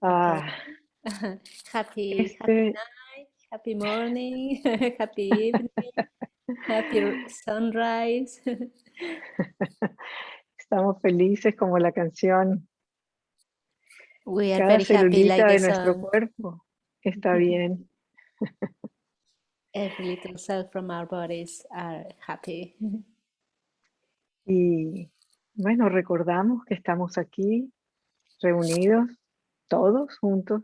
Ah, happy, este... happy night, happy morning, happy evening, happy sunrise. Estamos felices como la canción. We are Cada very happy celulita like de nuestro song. cuerpo está bien. Every little cell from our bodies are happy. Y bueno, recordamos que estamos aquí reunidos todos juntos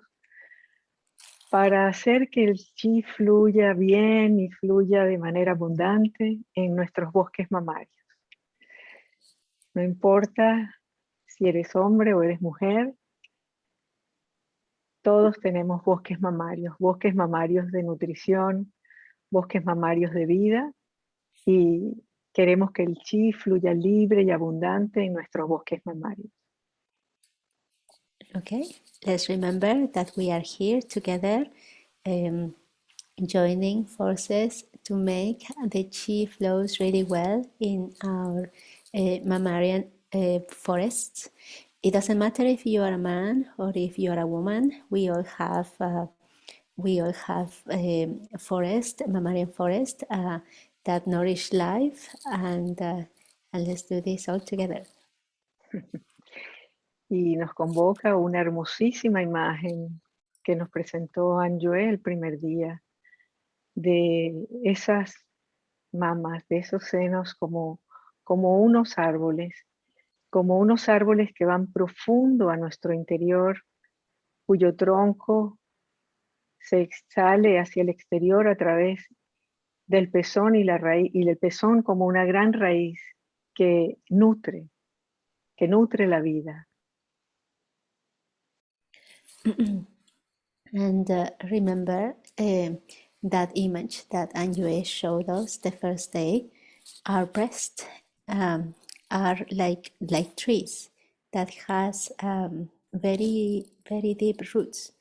para hacer que el chi fluya bien y fluya de manera abundante en nuestros bosques mamarios. No importa si eres hombre o eres mujer, todos tenemos bosques mamarios, bosques mamarios de nutrición, bosques mamarios de vida y queremos que el chi fluya libre y abundante en nuestros bosques mamarios. Okay, let's remember that we are here together, um, joining forces to make the chi flows really well in our uh, mammalian uh, forests. It doesn't matter if you are a man or if you are a woman. We all have uh, we all have um, a forest, a mammalian forest uh, that nourish life, and uh, and let's do this all together. y nos convoca una hermosísima imagen que nos presentó Anjoé el primer día de esas mamas, de esos senos como, como unos árboles, como unos árboles que van profundo a nuestro interior, cuyo tronco se exhale hacia el exterior a través del pezón y la raíz, y el pezón como una gran raíz que nutre, que nutre la vida. and uh, remember uh, that image that Anjue showed us the first day. Our breasts um, are like like trees that has um, very very deep roots,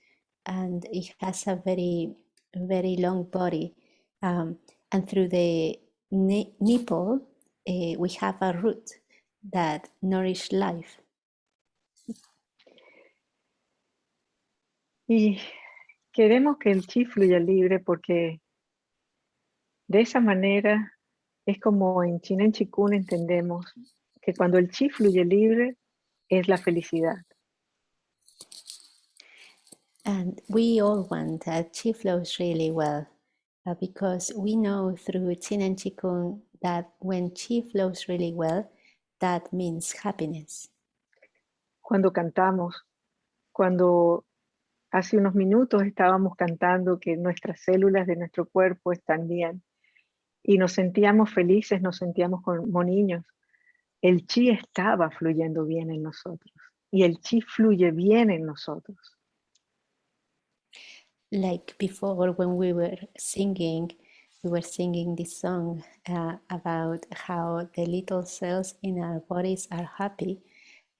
and it has a very very long body. Um, and through the nipple, uh, we have a root that nourish life. Y queremos que el chi fluya libre porque de esa manera es como en China en Chikun entendemos que cuando el chi fluye libre es la felicidad. And we all want that chi flows really well uh, because we know through Chin and Chikung that when chi flows really well, that means happiness. Cuando cantamos, cuando Hace unos minutos estábamos cantando que nuestras células de nuestro cuerpo están bien y nos sentíamos felices, nos sentíamos como niños. El chi estaba fluyendo bien en nosotros y el chi fluye bien en nosotros. Like before when we were singing, we were singing this song uh, about how the little cells in our bodies are happy.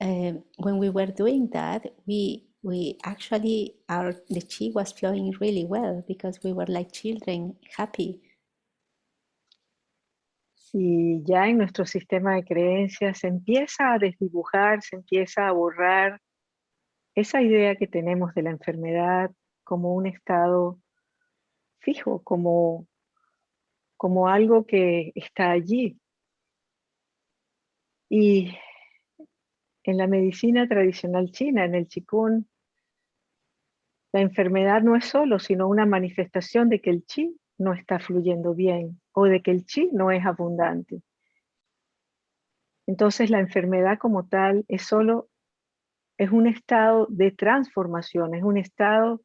Uh, when we were doing that, we we actually our the chi was flowing really well because we were like children happy y ya en nuestro sistema de creencias se empieza a desdibujar, se empieza a borrar esa idea que tenemos de la enfermedad como un estado fijo, como, como algo que está allí. Y en la medicina tradicional china, en el Qigong, la enfermedad no es solo, sino una manifestación de que el chi no está fluyendo bien o de que el chi no es abundante. Entonces la enfermedad como tal es solo, es un estado de transformación, es un estado,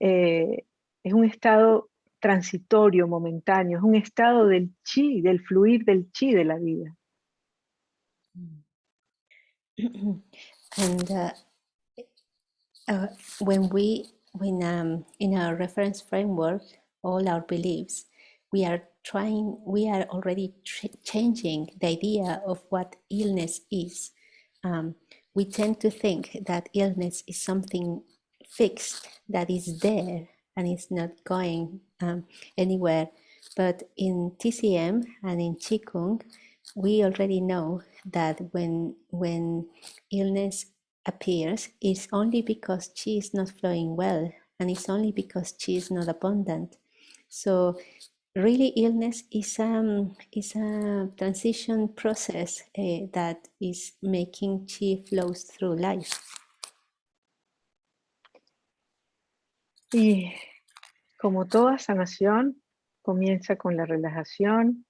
eh, es un estado transitorio, momentáneo, es un estado del chi, del fluir del chi de la vida. And uh, Uh, when we, when um, in our reference framework, all our beliefs, we are trying, we are already changing the idea of what illness is. Um, we tend to think that illness is something fixed that is there and is not going um, anywhere. But in TCM and in Qigong, we already know that when when illness appears is only because chi is not flowing well and it's only because chi is not abundant. So really illness is, um, is a transition process uh, that is making chi flows through life. Y como toda sanación, comienza con la relajación.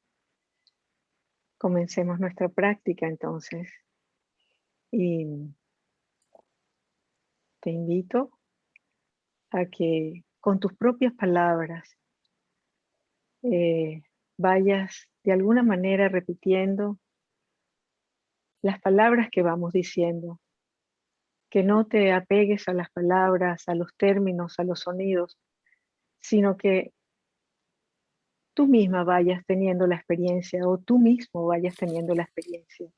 Comencemos nuestra práctica entonces. Y te invito a que con tus propias palabras eh, vayas de alguna manera repitiendo las palabras que vamos diciendo. Que no te apegues a las palabras, a los términos, a los sonidos, sino que tú misma vayas teniendo la experiencia o tú mismo vayas teniendo la experiencia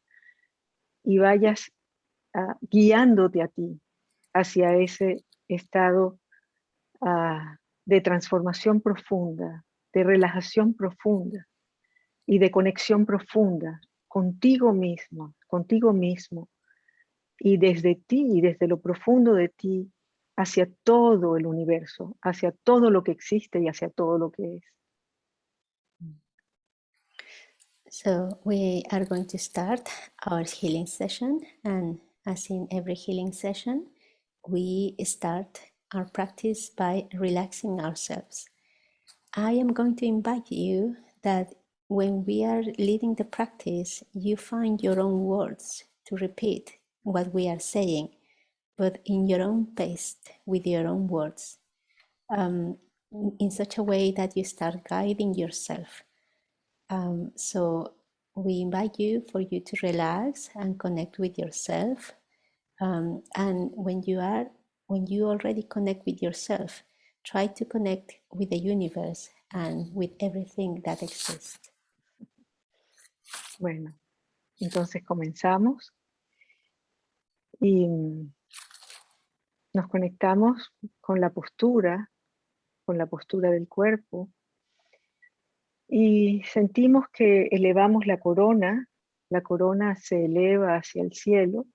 y vayas ah, guiándote a ti hacia ese estado ah, de transformación profunda, de relajación profunda y de conexión profunda contigo mismo, contigo mismo y desde ti y desde lo profundo de ti hacia todo el universo, hacia todo lo que existe y hacia todo lo que es. So we are going to start our healing session and as in every healing session, we start our practice by relaxing ourselves. I am going to invite you that when we are leading the practice, you find your own words to repeat what we are saying, but in your own pace, with your own words, um, in such a way that you start guiding yourself um, so we invite you for you to relax and connect with yourself. Um, and when you are, when you already connect with yourself, try to connect with the universe and with everything that exists. Bueno, entonces comenzamos. Y nos conectamos con la postura, con la postura del cuerpo, y sentimos que elevamos la corona, la corona se eleva hacia el cielo,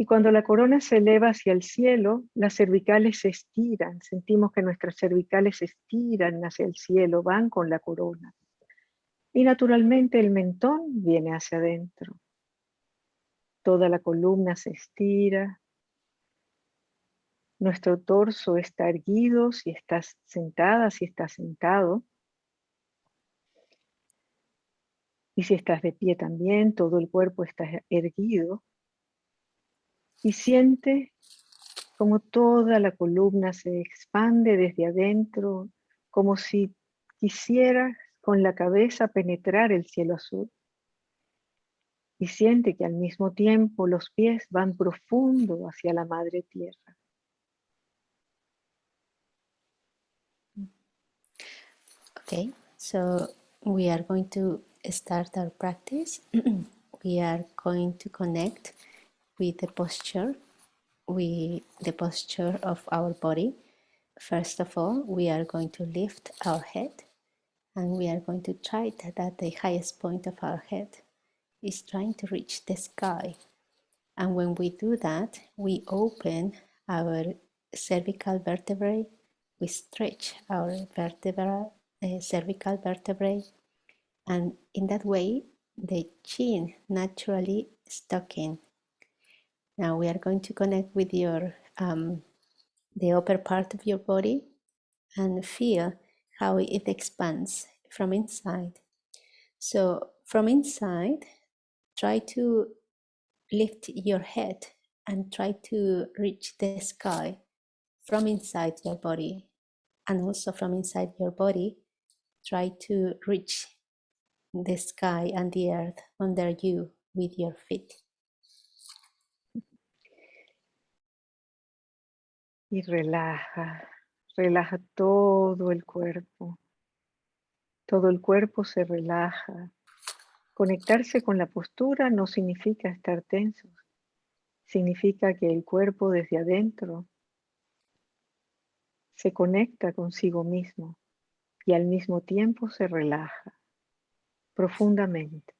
y cuando la corona se eleva hacia el cielo, las cervicales se estiran, sentimos que nuestras cervicales se estiran hacia el cielo, van con la corona. Y naturalmente el mentón viene hacia adentro. Toda la columna se estira, nuestro torso está erguido, si estás sentada, si estás sentado. Y si estás de pie también, todo el cuerpo está erguido. Y siente como toda la columna se expande desde adentro, como si quisieras con la cabeza penetrar el cielo azul. Y siente que al mismo tiempo los pies van profundo hacia la madre tierra. Okay, so we are going to start our practice. we are going to connect with the posture, with the posture of our body. First of all, we are going to lift our head and we are going to try that the highest point of our head is trying to reach the sky. And when we do that, we open our cervical vertebrae, we stretch our vertebra uh, cervical vertebrae and in that way the chin naturally stuck in. Now we are going to connect with your um, the upper part of your body and feel how it expands from inside. So from inside, try to lift your head and try to reach the sky from inside your body and also from inside your body try to reach the sky and the earth under you with your feet. Y relaja, relaja todo el cuerpo. Todo el cuerpo se relaja. Conectarse con la postura no significa estar tensos. Significa que el cuerpo desde adentro se conecta consigo mismo y al mismo tiempo se relaja profundamente.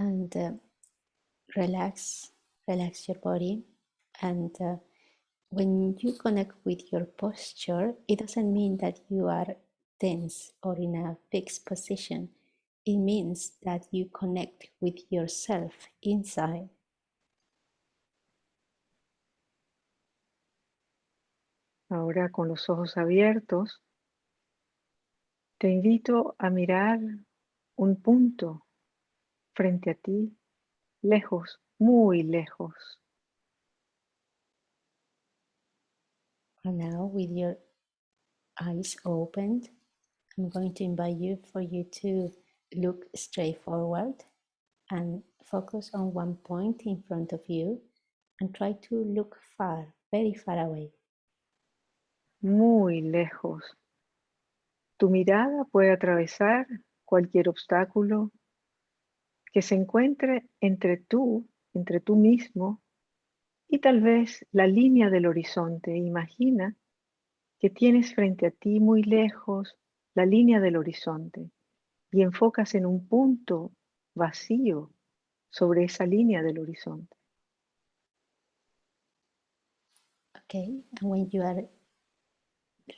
and uh, relax, relax your body. And uh, when you connect with your posture, it doesn't mean that you are tense or in a fixed position. It means that you connect with yourself inside. Ahora con los ojos abiertos, te invito a mirar un punto frente a ti, lejos, muy lejos. And now with your eyes opened, I'm going to invite you for you to look straight forward and focus on one point in front of you and try to look far, very far away. Muy lejos. Tu mirada puede atravesar cualquier obstáculo que se encuentre entre tú, entre tú mismo y tal vez la línea del horizonte. Imagina que tienes frente a ti muy lejos la línea del horizonte y enfocas en un punto vacío sobre esa línea del horizonte. Okay, and when you are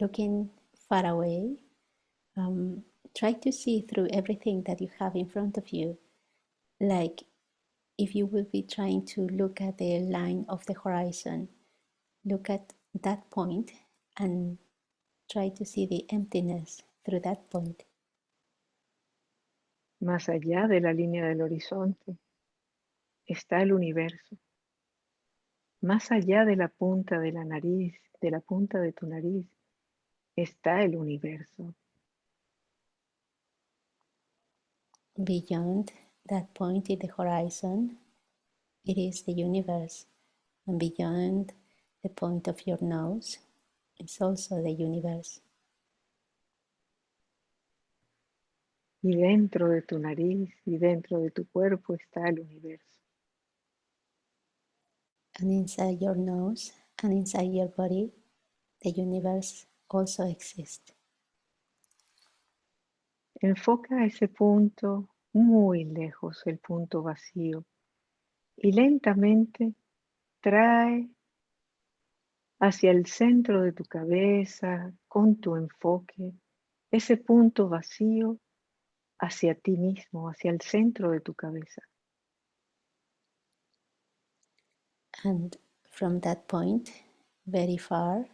looking far away, um, try to see through everything that you have in front of you like if you will be trying to look at the line of the horizon, look at that point and try to see the emptiness through that point. Más allá de la línea del horizonte está el universo. Más allá de la punta de la nariz, de la punta de tu nariz, está el universo. Beyond that point in the horizon, it is the universe. And beyond the point of your nose, it's also the universe. Y dentro de tu nariz y dentro de tu cuerpo está el universo. And inside your nose and inside your body, the universe also exists. Enfoca ese punto muy lejos el punto vacío y lentamente trae hacia el centro de tu cabeza con tu enfoque ese punto vacío hacia ti mismo, hacia el centro de tu cabeza. And from that point, very far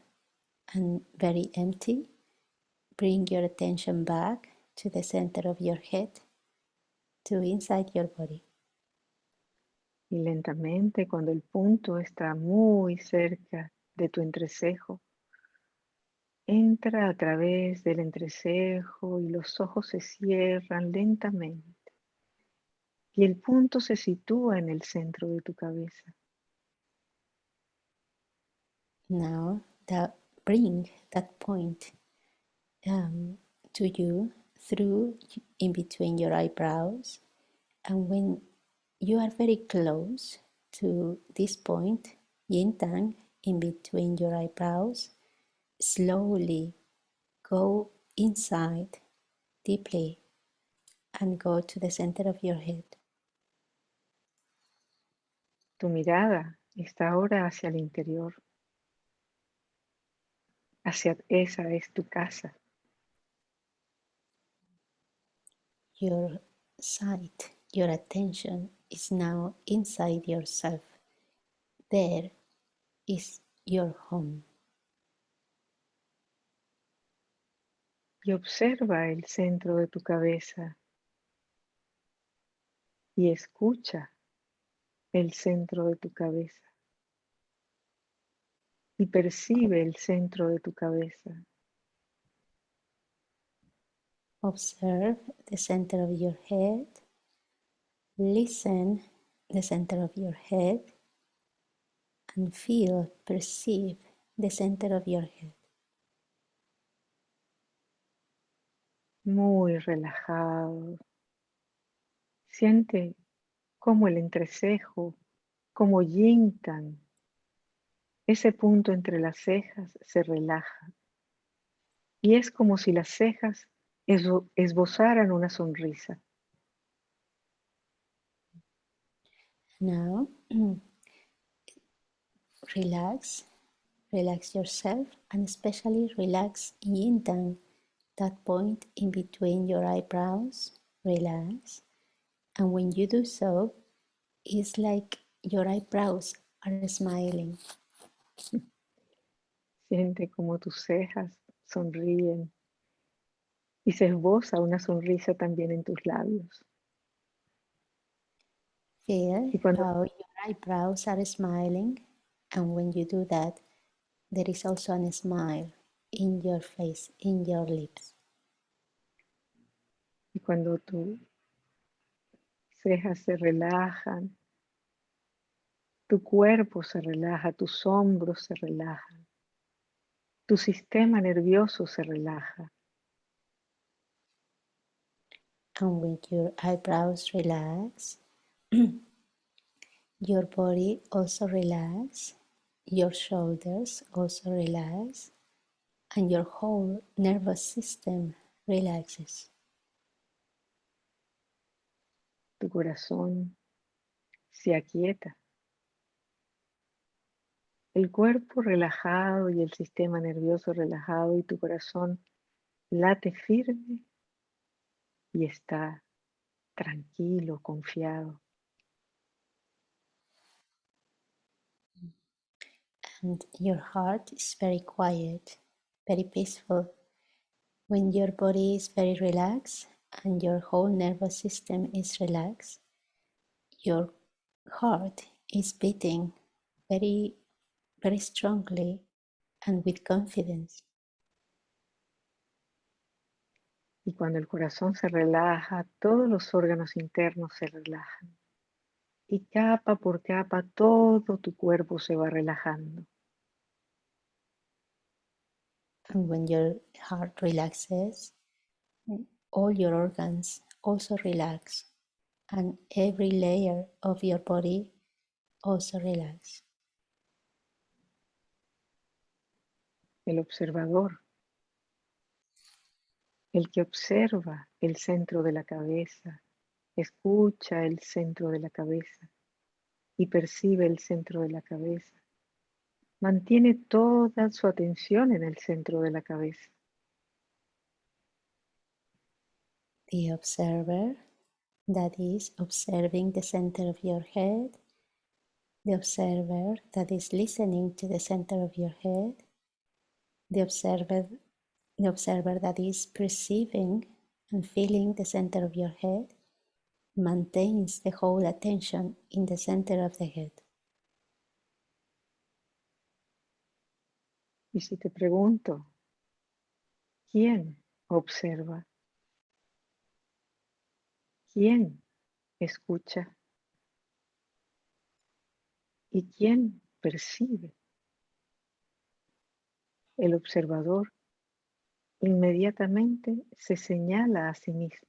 and very empty, bring your attention back to the center of your head to inside your body. Y lentamente, cuando el punto está muy cerca de tu entrecejo, entra a través del entrecejo y los ojos se cierran lentamente. Y el punto se sitúa en el centro de tu cabeza. Now, that bring that point um, to you through in between your eyebrows and when you are very close to this point yin tang in between your eyebrows slowly go inside deeply and go to the center of your head Tu mirada está ahora hacia el interior. Hacia esa es tu casa. Your sight, your attention is now inside yourself. There is your home. Y observa el centro de tu cabeza. Y escucha el centro de tu cabeza. Y percibe el centro de tu cabeza. Observe the center of your head. Listen the center of your head and feel, perceive the center of your head. Muy relajado. Siente como el entrecejo, como yintan, ese punto entre las cejas se relaja. Y es como si las cejas esbozaran una sonrisa. Now, relax, relax yourself, and especially relax yin dan, that point in between your eyebrows. Relax, and when you do so, it's like your eyebrows are smiling. Siente como tus cejas sonríen y se esboza una sonrisa también en tus labios. Feel Y cuando- how your eyebrows are smiling, and when you do that, there is also a smile in your face, in your lips. Y cuando tus cejas se relajan, tu cuerpo se relaja, tus hombros se relajan, tu sistema nervioso se relaja. And with your eyebrows relax, your body also relax, your shoulders also relax, and your whole nervous system relaxes. Tu corazón se aquieta. El cuerpo relajado y el sistema nervioso relajado y tu corazón late firme y está tranquilo, confiado. and your heart is very quiet, very peaceful. When your body is very relaxed and your whole nervous system is relaxed, your heart is beating very, very strongly and with confidence. Y cuando el corazón se relaja, todos los órganos internos se relajan. Y capa por capa todo tu cuerpo se va relajando. And when your heart relaxes, all your organs also relax, and every layer of your body also relax. El observador, el que observa el centro de la cabeza, escucha el centro de la cabeza y percibe el centro de la cabeza. Mantiene toda su atención en el centro de la cabeza. The observer, that is observing the center of your head, the observer that is listening to the center of your head, the observer, observer that is perceiving and feeling the center of your head, maintains the whole attention in the center of the head. Y si te pregunto, ¿quién observa? ¿Quién escucha? ¿Y quién percibe? El observador inmediatamente se señala a sí mismo.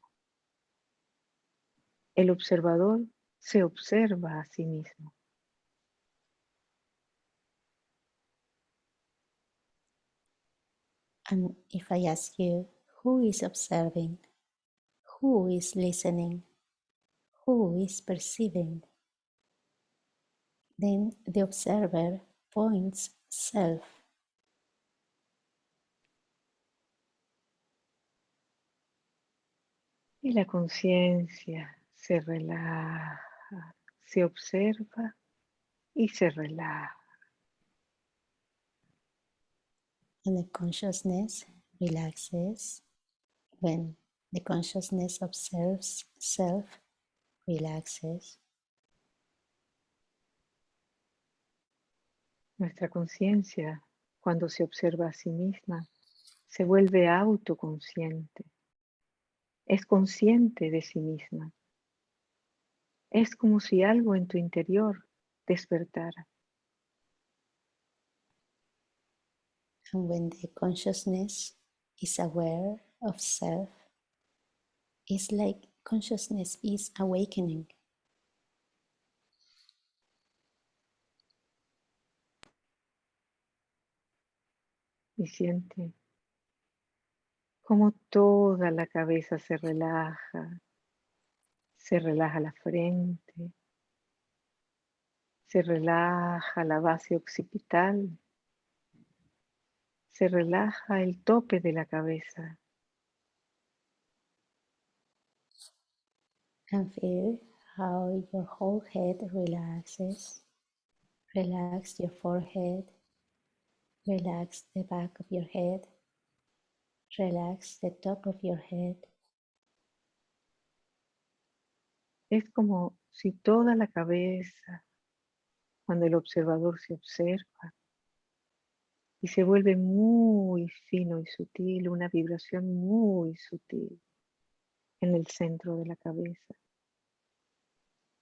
El observador se observa a sí mismo. And if I ask you, who is observing? Who is listening? Who is perceiving? Then the observer points self. Y la conciencia se relaja, se observa y se relaja. and the consciousness relaxes when the consciousness observes self relaxes Nuestra conciencia, cuando se observa a sí misma, se vuelve autoconsciente. Es consciente de sí misma. Es como si algo en tu interior despertara. and when the consciousness is aware of self it's like consciousness is awakening Y siente como toda la cabeza se relaja, se relaja la frente, Se relaja la base occipital. Se relaja el tope de la cabeza. And feel how your whole head relaxes. Relax your forehead. Relax the back of your head. Relax the top of your head. Es como si toda la cabeza, cuando el observador se observa y se vuelve muy fino y sutil, una vibración muy sutil en el centro de la cabeza.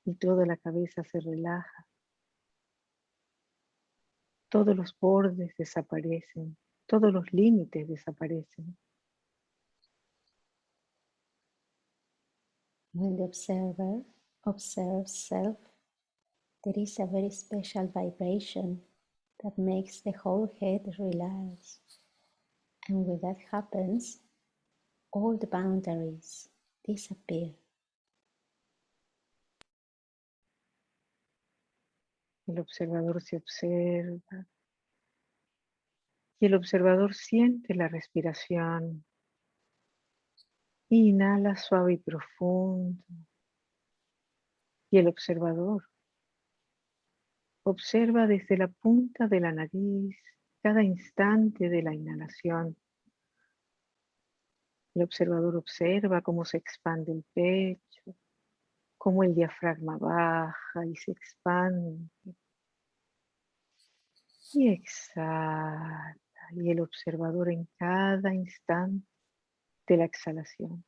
Y toda la cabeza se relaja. Todos los bordes desaparecen, todos los límites desaparecen. When the observer observes self, there is a very special vibration that makes the whole head relax. And when that happens, all the boundaries disappear. El observador se observa y el observador siente la respiración Inhala suave y profundo. Y el observador observa desde la punta de la nariz cada instante de la inhalación. El observador observa cómo se expande el pecho, cómo el diafragma baja y se expande. Y exhala. Y el observador en cada instante de la exhalación.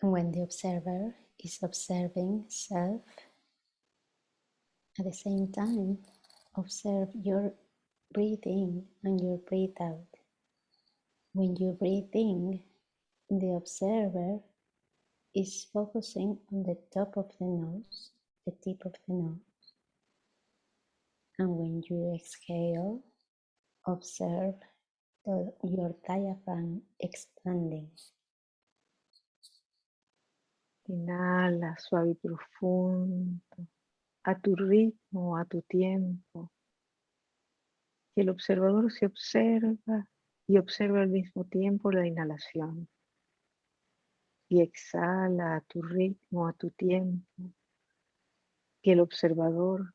When the observer is observing self, at the same time, observe your breathing and your breathe out. When you breathe in, the observer is focusing on the top of the nose, the tip of the nose. And when you exhale, Observe your diaphragm expanding. Inhala suave y profundo, a tu ritmo, a tu tiempo. Y el observador se observa y observa al mismo tiempo la inhalación. Y exhala a tu ritmo, a tu tiempo. Que el observador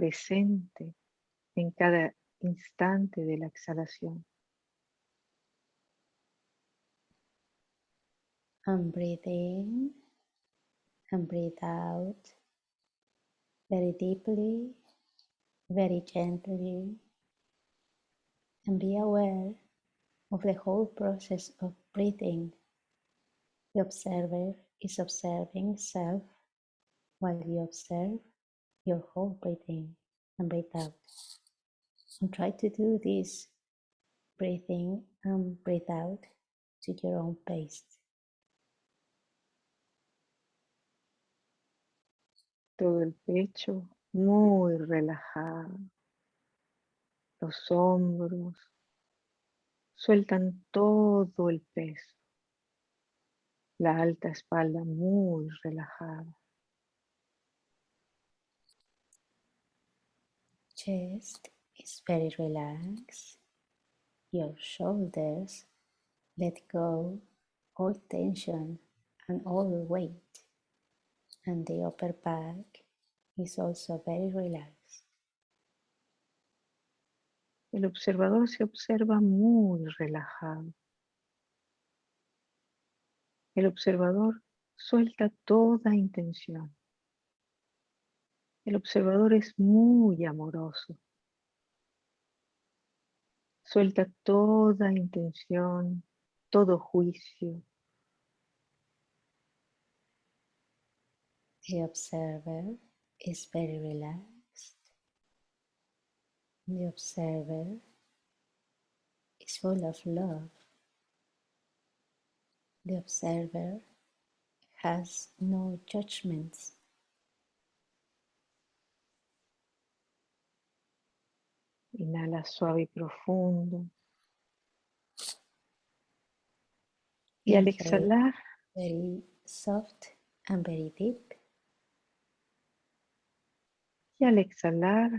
presente en cada instante de la exhalación. And breathe in and breathe out very deeply, very gently, and be aware of the whole process of breathing. The observer is observing self while you observe your whole breathing and breathe out. And try to do this breathing and breathe out to your own pace. Todo el pecho muy relajado. Los hombros sueltan todo el peso. La alta espalda muy relajada. Chest is very relaxed. Your shoulders let go all tension and all weight. And the upper back is also very relaxed. El observador se observa muy relajado. El observador suelta toda intención. El observador es muy amoroso. Suelta toda intención, todo juicio. The observer is very relaxed. The observer is full of love. The observer has no judgments. Inhala suave y profundo. Y al exhalar, very soft and very deep. Y al exhalar,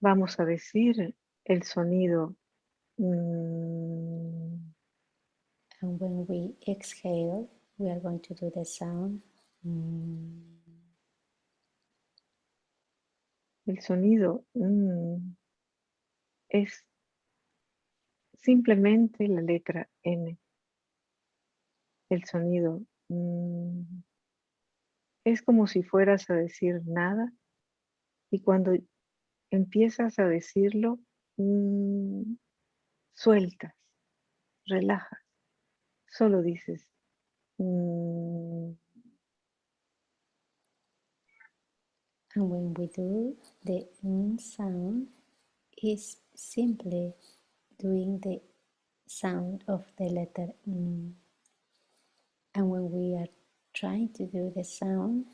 vamos a decir el sonido. mm, And when we exhale, we are going to do the sound. mm, el sonido mm, es simplemente la letra N. El sonido mm, es como si fueras a decir nada y cuando empiezas a decirlo, mm, sueltas, relajas, solo dices. And when we do the n sound, is simply doing the sound of the letter n. And when we are trying to do the sound,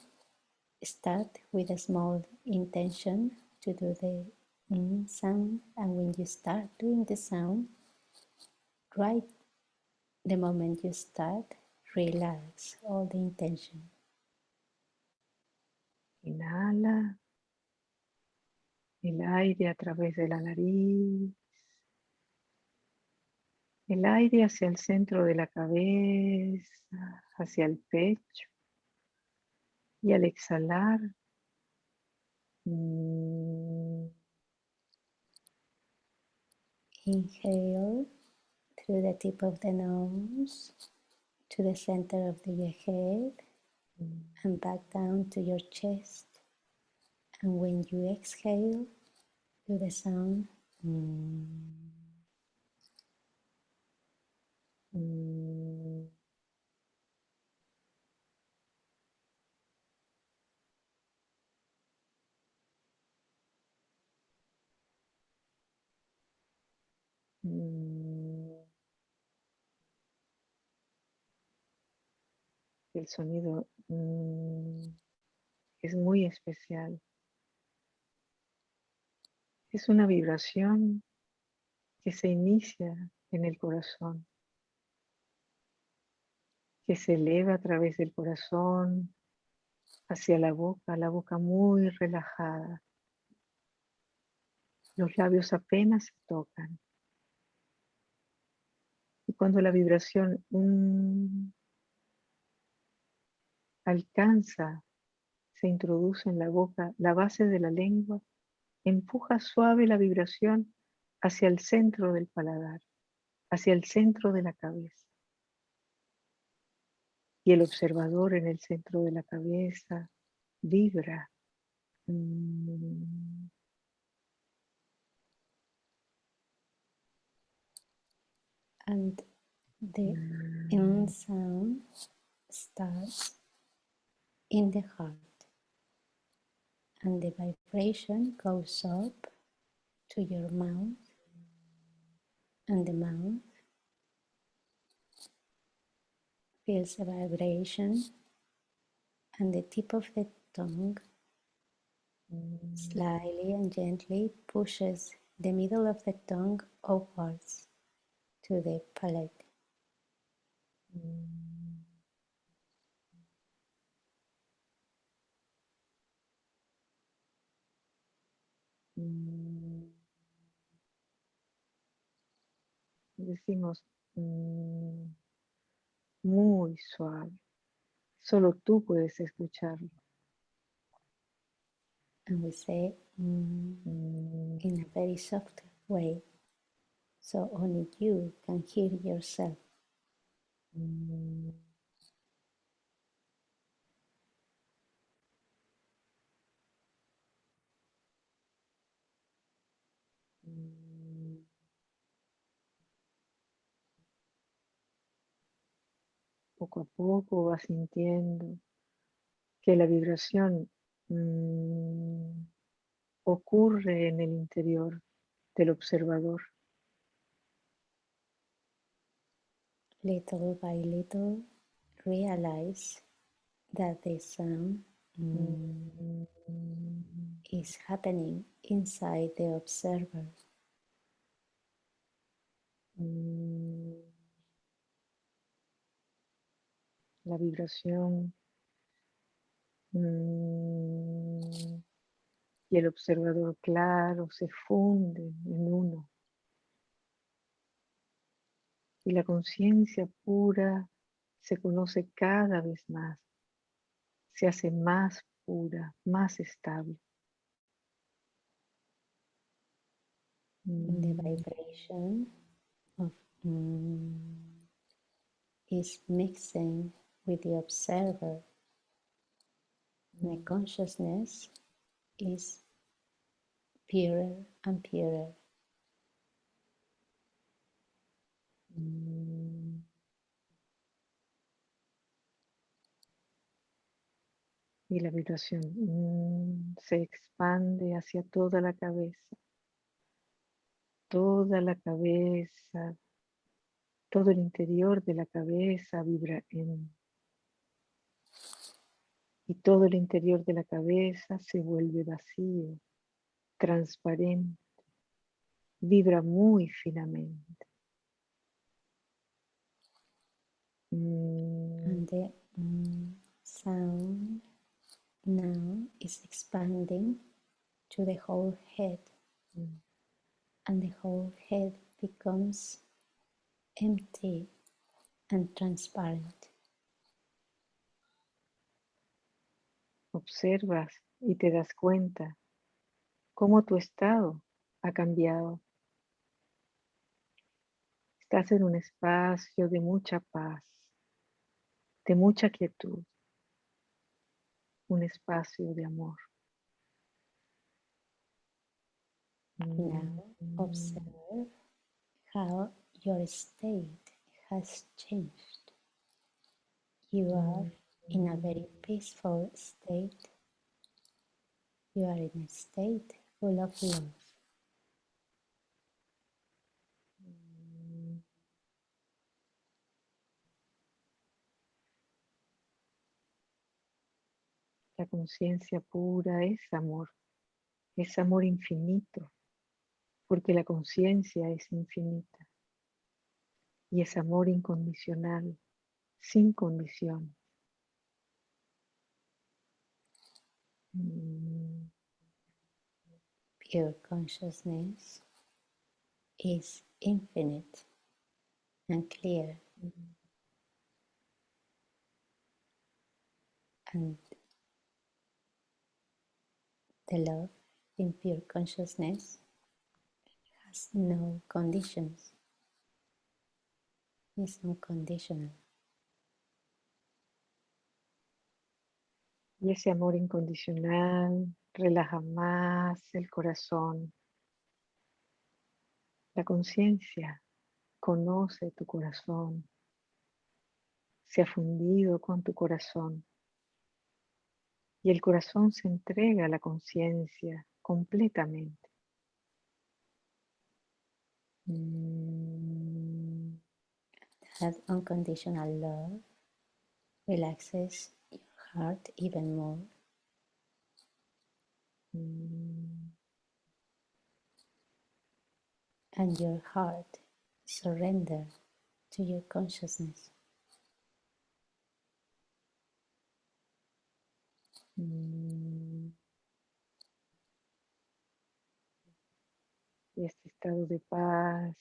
start with a small intention to do the n sound. And when you start doing the sound, right the moment you start, relax all the intention. Inhala. El aire a través de la nariz, el aire hacia el centro de la cabeza, hacia el pecho. Y al exhalar, mm, Inhale through the tip of the nose to the center of the head and back down to your chest. And when you exhale, do the sound. mm. mm. El sonido es muy especial. Es una vibración que se inicia en el corazón, que se eleva a través del corazón hacia la boca, la boca muy relajada. Los labios apenas se tocan. Y cuando la vibración mm, alcanza, se introduce en la boca, la base de la lengua, empuja suave la vibración hacia el centro del paladar, hacia el centro de la cabeza. Y el observador en el centro de la cabeza vibra. mm, And the mm, in sound starts in the heart. And the vibration goes up to your mouth. And the mouth feels a vibration. And the tip of the tongue slyly and gently pushes the middle of the tongue upwards to the palate. Mm. Decimos mm, muy suave. Solo tú puedes escucharlo. And we say mm, in a very soft way. So only you can hear yourself. Mm. Poco a poco vas sintiendo que la vibración mm, ocurre en el interior del observador. Little by little, realize that the sound Mm, is happening inside the observer. mm. La vibración mm, y el observador claro se funden en uno. Y la conciencia pura se conoce cada vez más, se hace más pura, más estable. The mm. vibration of mm, is mixing with the observer. Mm. consciousness is purer and purer. Y la vibración se expande hacia toda la cabeza toda la cabeza, todo el interior de la cabeza vibra en y todo el interior de la cabeza se vuelve vacío, transparente, vibra muy finamente. Mm. And the sound now is expanding to the whole head. Mm. and the whole head becomes empty and transparent. Observas y te das cuenta cómo tu estado ha cambiado. Estás en un espacio de mucha paz, de mucha quietud, un espacio de amor. Now observe how your state has changed. You are in a very peaceful state. You are in a state full of love. La conciencia pura es amor, es amor infinito. porque la conciencia es infinita y es amor incondicional, sin condición. Mm. Pure consciousness is infinite and clear. And the love in pure consciousness has no conditions. It's unconditional. Y ese amor incondicional relaja más el corazón. La conciencia conoce tu corazón. Se ha fundido con tu corazón. Y el corazón se entrega a la conciencia completamente. Mm. That unconditional love relaxes heart even more. Mm. And your heart surrender to your consciousness. Mm. y este estado de paz,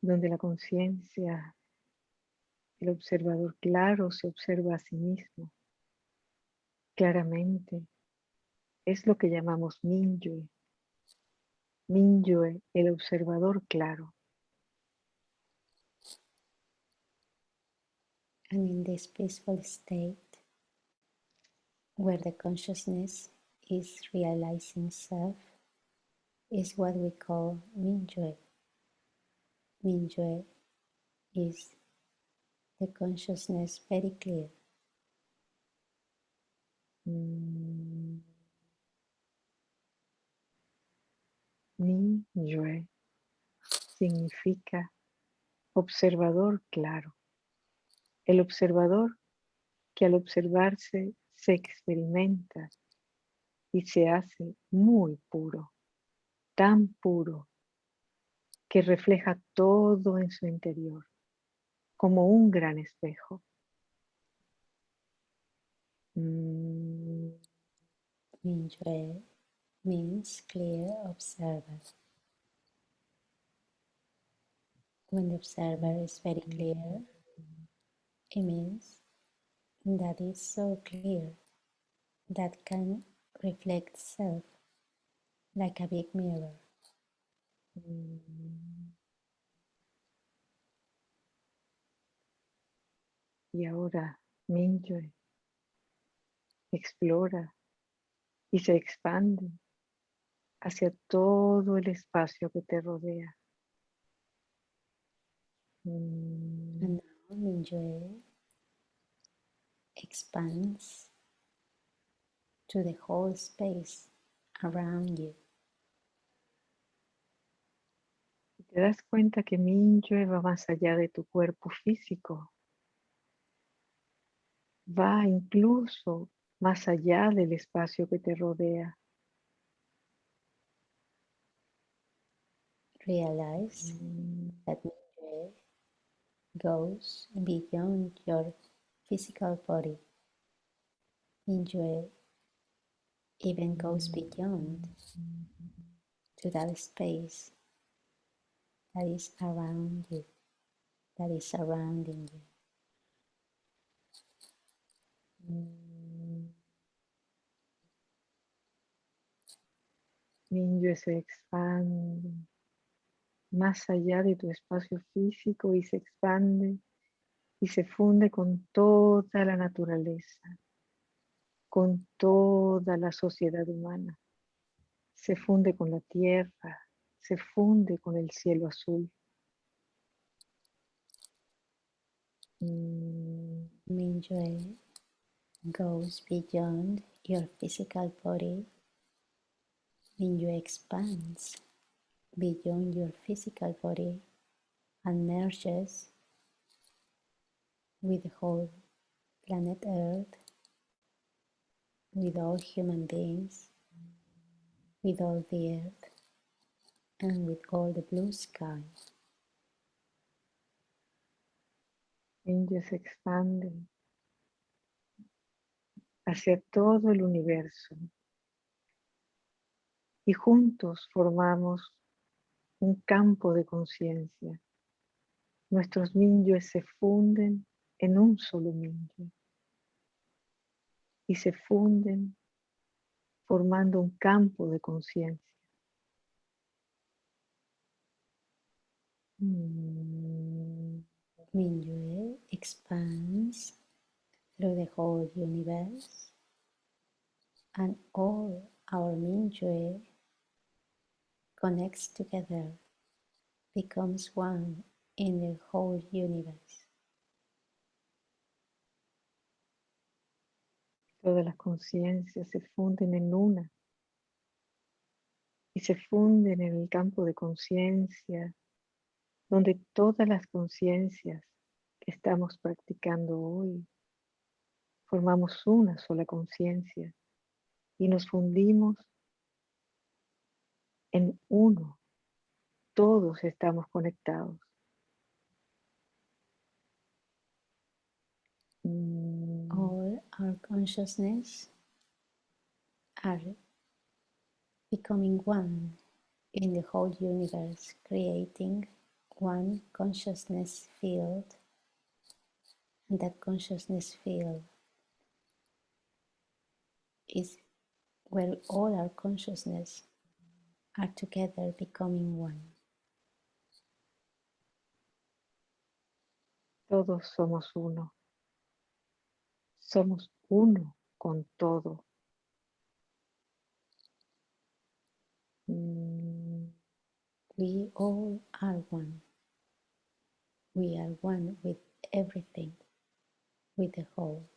donde la conciencia, el observador claro se observa a sí mismo claramente. Es lo que llamamos Minyue. Minyue, el observador claro. And in this peaceful state, where the consciousness is realizing self, is what we call Minjue. Minjue is consciousness very clear. Mm. Minjue significa observador claro. El observador que al observarse se experimenta y se hace muy puro tan puro que refleja todo en su interior. Como un gran espejo. Mm. Mingyue means clear observer. When the observer is very clear, it means that it's so clear that can reflect self like a big mirror. Y ahora Mingyue explora y se expande hacia todo el espacio que te rodea. And now Mingyue expands to the whole space around you. Te das cuenta que Mingyue va más allá de tu cuerpo físico. Va incluso más allá del espacio que te rodea. Realize that Mingyue goes beyond your physical body. Mingyue even goes beyond to that space that is around you, that is surrounding you. Mingyue se expande más allá de tu espacio físico y se expande y se funde con toda la naturaleza, con toda la sociedad humana. Se funde con la tierra, se funde con el cielo azul. Mm. Mingyue goes beyond your physical body. when you expand beyond your physical body and merges with the whole planet Earth, with all human beings, with all the earth, and with all the blue sky. Mingyue se expande hacia todo el universo y juntos formamos un campo de conciencia. Nuestros Mingyues se funden en un solo Mingyue y se funden formando un campo de conciencia. Mm. Mingyue through the whole universe and all our Mingyue connects together, becomes one in the whole universe. Todas las conciencias se funden en una y se funden en el campo de conciencia donde todas las conciencias que estamos practicando hoy formamos una sola conciencia y nos fundimos en uno. Todos estamos conectados. Mm. All our consciousness are becoming one in the whole universe, creating one consciousness field. And that consciousness field is where all our consciousness are together becoming one. Todos somos uno. Somos uno con todo. Mm. We all are one. We are one with everything, with the whole.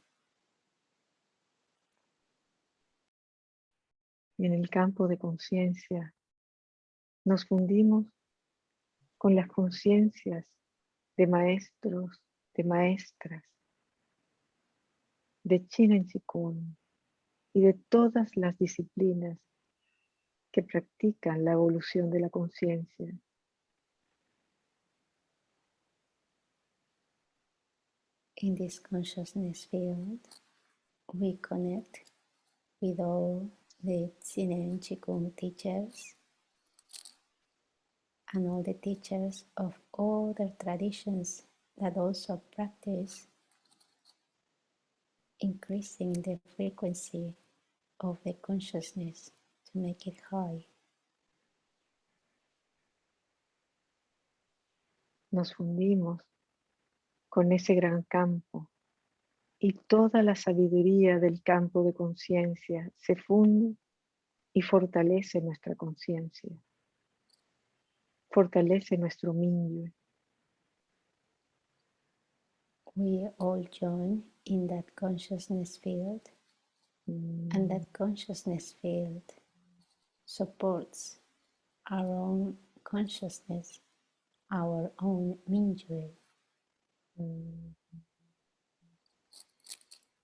Y en el campo de conciencia nos fundimos con las conciencias de maestros, de maestras, de China en Chikun y de todas las disciplinas que practican la evolución de la conciencia. In this consciousness field, we connect with all the Tsinen Chikung teachers and all the teachers of all the traditions that also practice increasing the frequency of the consciousness to make it high. Nos fundimos con ese gran campo y toda la sabiduría del campo de conciencia se funde y fortalece nuestra conciencia, fortalece nuestro minyue. We all join in that consciousness field, and that consciousness field supports our own consciousness, our own Mingyue.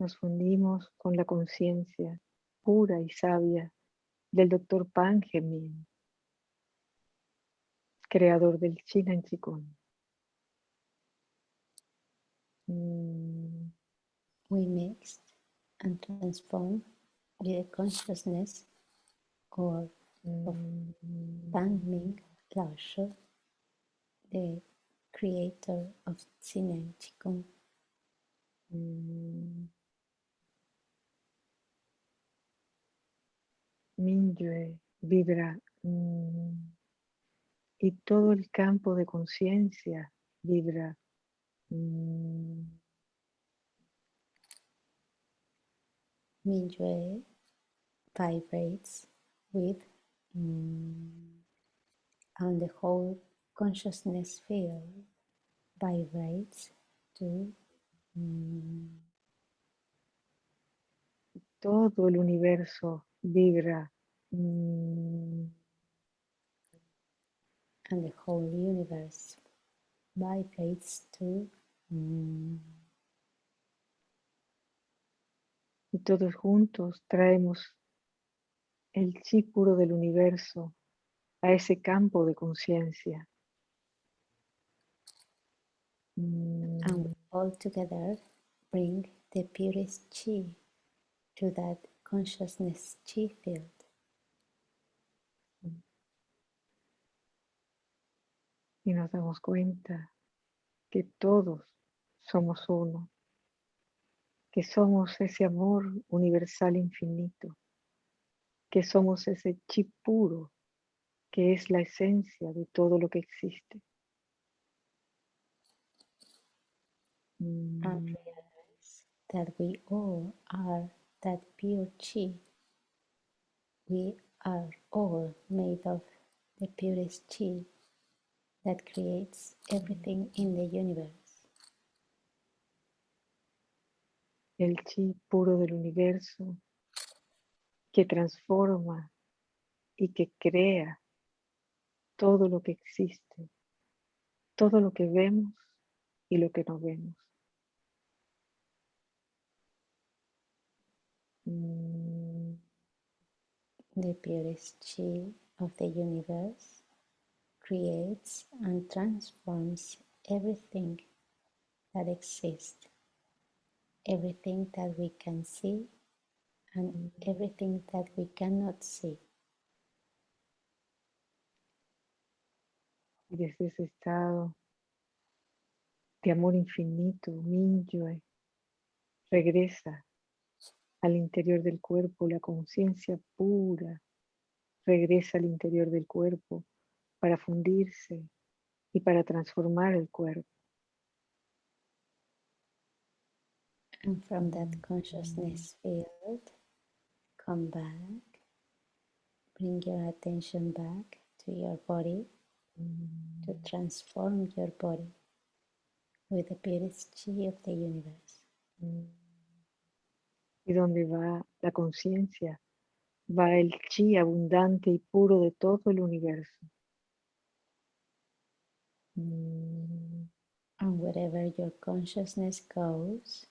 Nos fundimos con la conciencia pura y sabia del Dr. Pan Gemin, creador del China en Chikung. Mm, We mixed and transformed with the consciousness or of mm, Pan Ming the creator of Xinen Qigong. mm. Minyue vibra mm, y todo el campo de conciencia vibra. mm, Mingyue vibrates with mm, and the whole consciousness field vibrates to mm, todo el universo vibra. mm, and the whole universe vibrates to mm, y todos juntos traemos el chi puro del universo a ese campo de conciencia. Mm, and all together bring the purest chi to that consciousness chi field Y nos damos cuenta que todos somos uno, que somos ese amor universal infinito, que somos ese chi puro que es la esencia de todo lo que existe. Mm, and realize that we all are that pure chi. We are all made of the purest chi that creates everything in the universe. el chi puro del universo que transforma y que crea todo lo que existe, todo lo que vemos y lo que no vemos. Mm, The purest chi of the universe creates and transforms everything that exists, everything that we can see, and everything that we cannot see. Y desde ese estado de amor infinito, Minyue, regresa al interior del cuerpo, la conciencia pura regresa al interior del cuerpo para fundirse y para transformar el cuerpo. And from that consciousness field, come back, bring your attention back to your body to transform your body with the purest chi of the universe. Y donde va la conciencia, va el chi abundante y puro de todo el universo. Mm, And wherever your consciousness goes,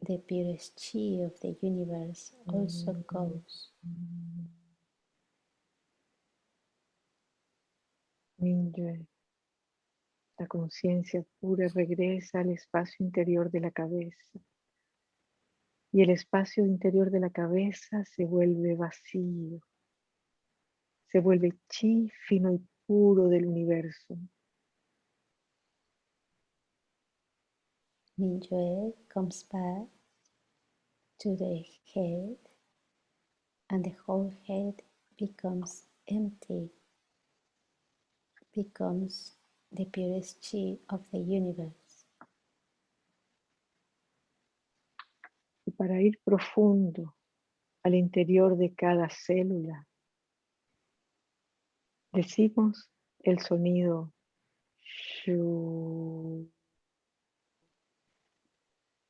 the purest chi of the universe also goes. Minyue, La conciencia pura regresa al espacio interior de la cabeza y el espacio interior de la cabeza se vuelve vacío, se vuelve chi fino y puro del universo. Mingyue comes back to the head and the whole head becomes empty, becomes the purest chi of the universe. Y para ir profundo al interior de cada célula, decimos el sonido shu,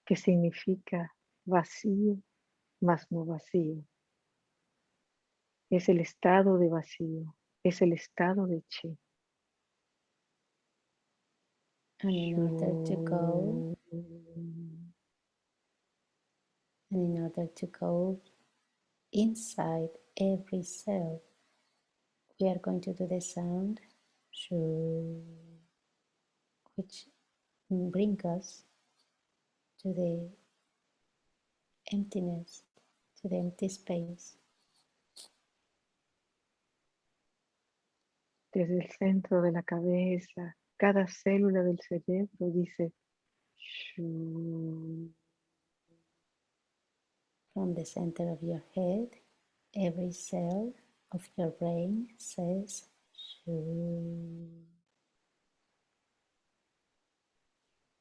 que significa vacío más no vacío. Es el estado de vacío, es el estado de chi. To go, and in order to go inside every cell, we are going to do the sound shu, which brings us to the emptiness, to the empty space. Desde el centro de la cabeza, cada célula del cerebro dice shu. From the center of your head, every cell of your brain says shu.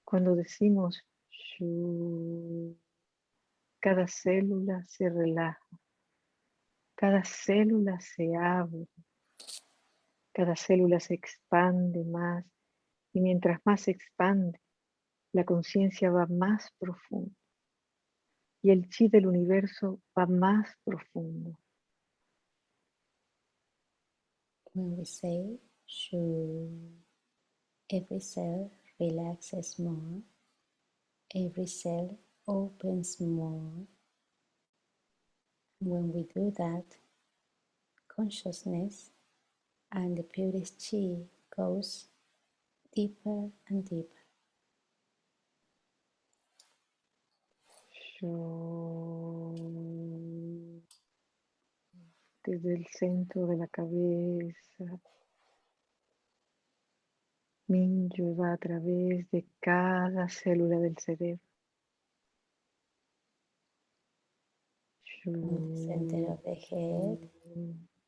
Cuando decimos shu, cada célula se relaja, cada célula se abre, cada célula se expande más y mientras más se expande, la conciencia va más profundo y el chi del universo va más profundo. When we say shu, every cell relaxes more, every cell opens more. When we do that, consciousness and the purest chi goes deeper and deeper. Desde el centro de la cabeza, Minyo va a través de cada célula del cerebro. From the center of the head,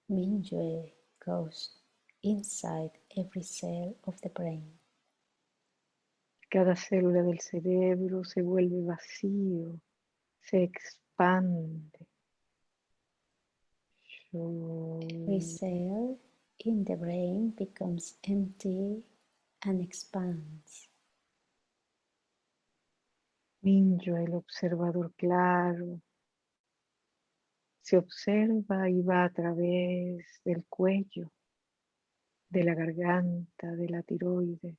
Mingyue goes inside every cell of the brain. Cada célula del cerebro se vuelve vacío, se expande. Every cell in the brain becomes empty and expands. Minyo, el observador claro, se observa y va a través del cuello, de la garganta, de la tiroides.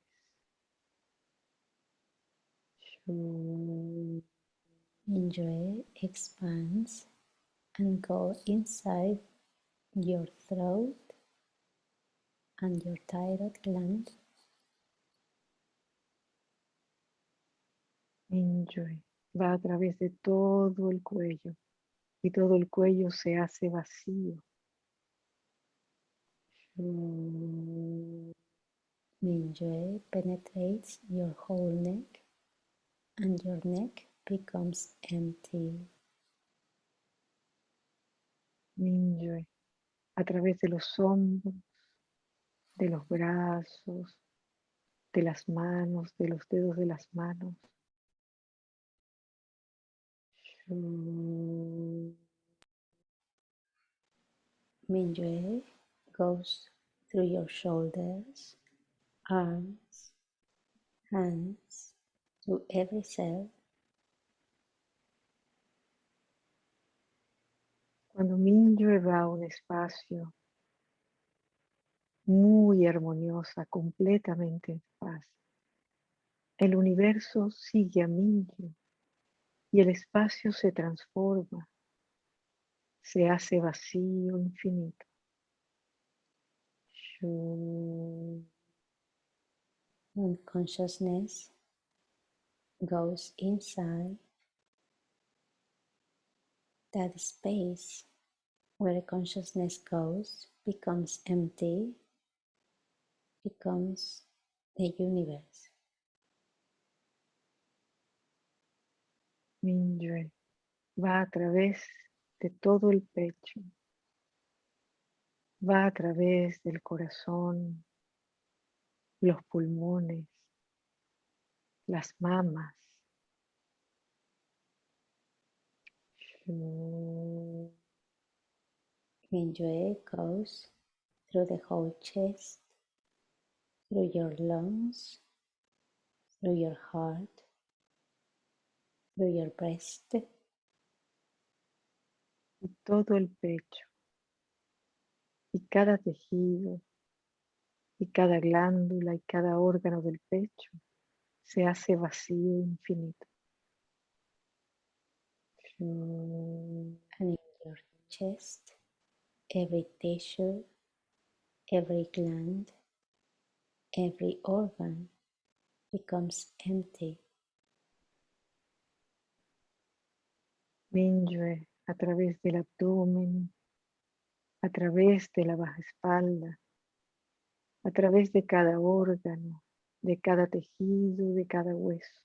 Enjoy expands and go inside your throat and your thyroid gland. Mingyue va a través de todo el cuello y todo el cuello se hace vacío. Mingyue penetrates your whole neck and your neck becomes empty. A través de los hombros, de los brazos, de las manos, de los dedos de las manos. Shu. Mingyue goes through your shoulders, arms, hands, to every cell. Cuando va a un espacio muy armoniosa, completamente en paz, el universo sigue a Mingyue y el espacio se transforma, se hace vacío infinito. When consciousness goes inside that space where consciousness goes becomes empty, becomes the universe. Mingyue va a través de todo el pecho, va a través del corazón, los pulmones, las mamas. Mingyue goes through the whole chest, through your lungs, through your heart, through your breast, y todo el pecho, y cada tejido, y cada glándula y cada órgano del pecho se hace vacío e infinito. and in your chest, every tissue, every gland, every organ becomes empty. Mingyue a través del abdomen, a través de la baja espalda, a través de cada órgano, de cada tejido, de cada hueso.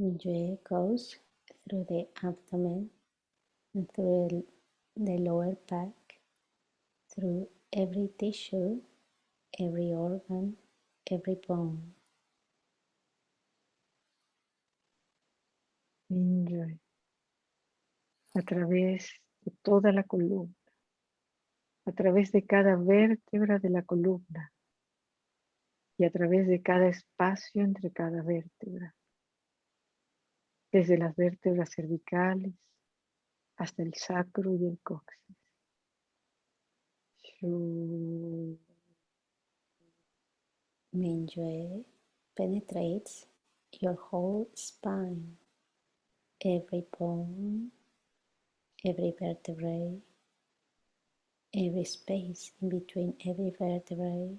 Mingyue goes through the abdomen and through the lower back, through every tissue, every organ, every bone. Mingyue a través de toda la columna, a través de cada vértebra de la columna y a través de cada espacio entre cada vértebra, desde las vértebras cervicales hasta el sacro y el coxis. Mingyue penetrates your whole spine, every bone, every vertebrae, every space in between every vertebrae,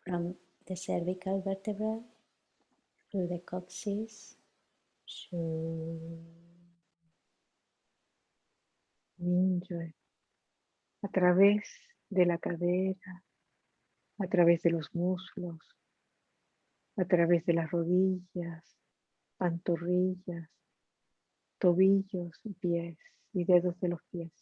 from the cervical vertebra through the coccyx. A través de la cadera, a través de los muslos, a través de las rodillas, pantorrillas, tobillos pies y dedos de los pies.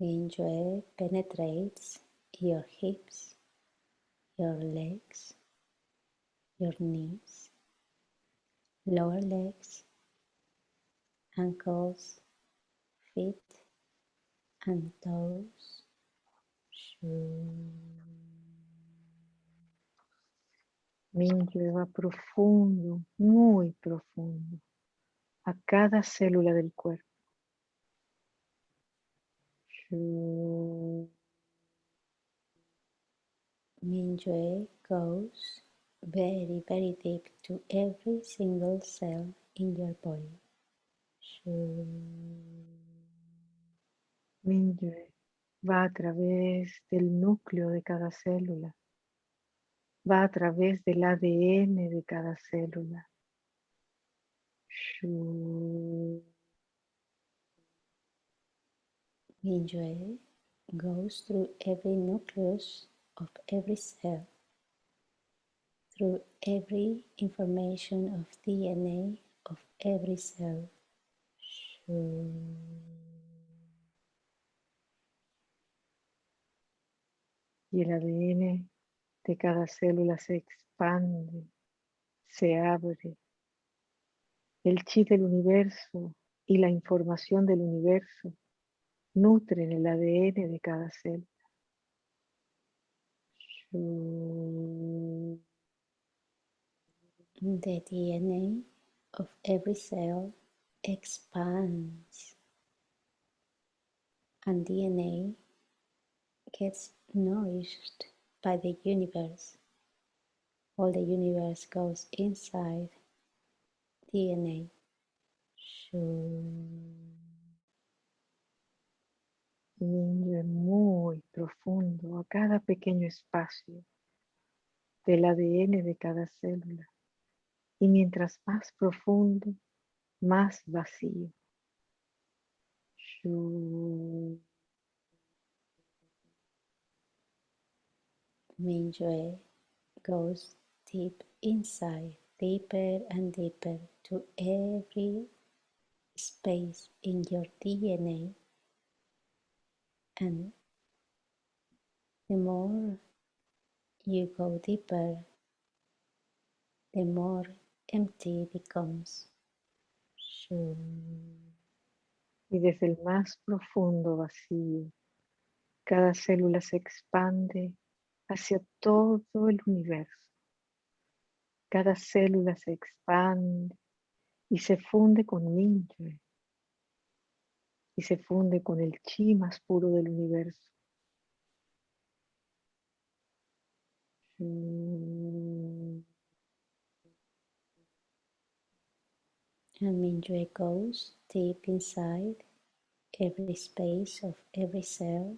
Mingyue penetrates your hips, your legs, your knees, lower legs, ankles, feet, and toes. Mingyue va profundo, muy profundo, a cada célula del cuerpo. Mingyue goes very, very deep to every single cell in your body. Mingyue va a través del núcleo de cada célula, va a través del ADN de cada célula. Mingyue goes through every nucleus of every cell, through every information of DNA of every cell. Y el ADN de cada célula se expande, se abre. El chi del universo y la información del universo nutren el ADN de cada célula. The DNA of every cell expands, and DNA gets nourished by the universe. all the universe goes inside DNA. Muy profundo a cada pequeño espacio del ADN de cada célula. Y mientras más profundo, más vacío. Goes deep inside, deeper and deeper to every space in your DNA. And the more you go deeper, the more empty becomes. Y desde el más profundo vacío, cada célula se expande hacia todo el universo. Cada célula se expande y se funde con Mingyue y se funde con el chi más puro del universo. And Mingyue goes deep inside every space of every cell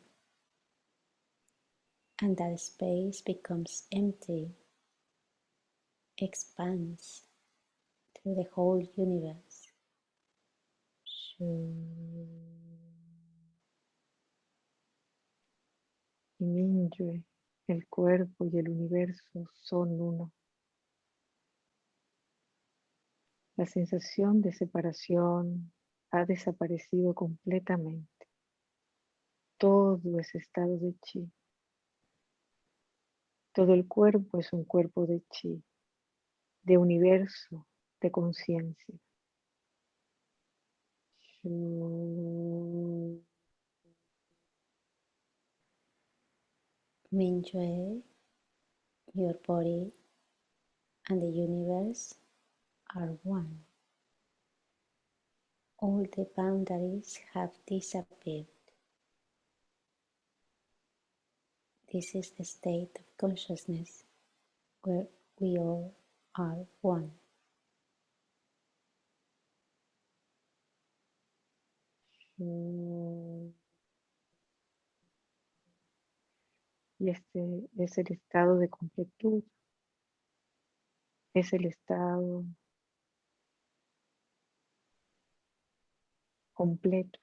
and that space becomes empty, expands through the whole universe. Y Mingyue, el cuerpo y el universo son uno. La sensación de separación ha desaparecido completamente. Todo es estado de chi. Todo el cuerpo es un cuerpo de chi, de universo, de conciencia. Mingyue, your body and the universe are one. All the boundaries have disappeared. This is the state of consciousness where we all are one. Y este es el estado de completud. Es el estado completo.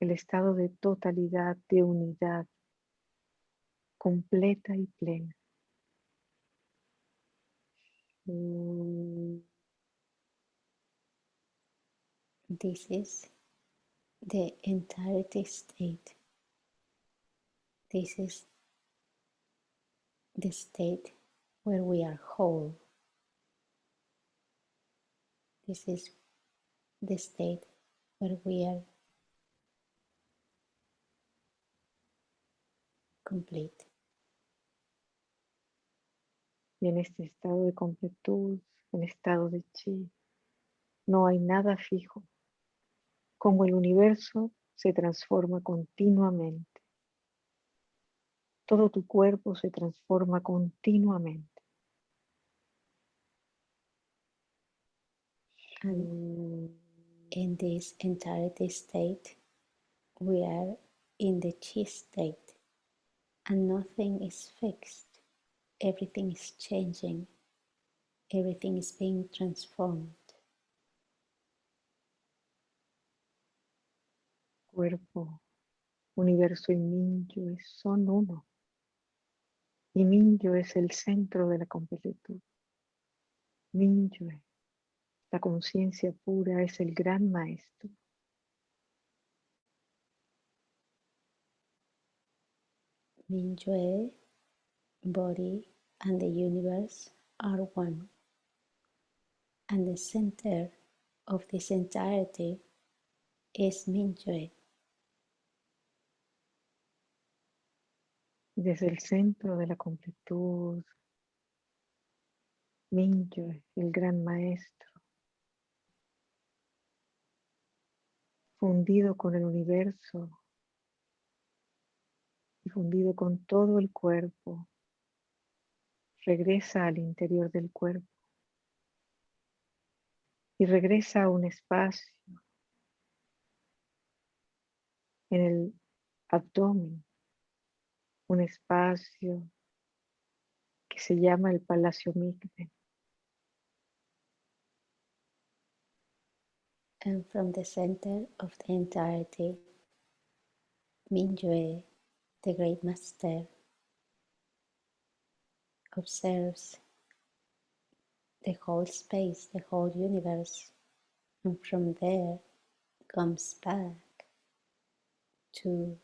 El estado de totalidad, de unidad, completa y plena. This is the entirety state. This is the state where we are whole. This is the state where we are complete. Y en este estado de completud, en estado de chi, no hay nada fijo. Como el universo se transforma continuamente. Todo tu cuerpo se transforma continuamente. And in this entirety state, we are in the chi state, and nothing is fixed. everything is changing, everything is being transformed. Cuerpo, universo y Mingyue son uno. Y Mingyue es el centro de la completud. Mingyue, la conciencia pura, es el gran maestro. Mingyue, body, and the universe are one. And the center of this entirety is Mingyue. Desde el centro de la completud, Mingyue, el gran maestro, fundido con el universo y fundido con todo el cuerpo, regresa al interior del cuerpo y regresa a un espacio en el abdomen, un espacio que se llama el Palacio Migmen. And from the center of the entirety, Mingyue, the great master, observes the whole space, the whole universe, and from there comes back to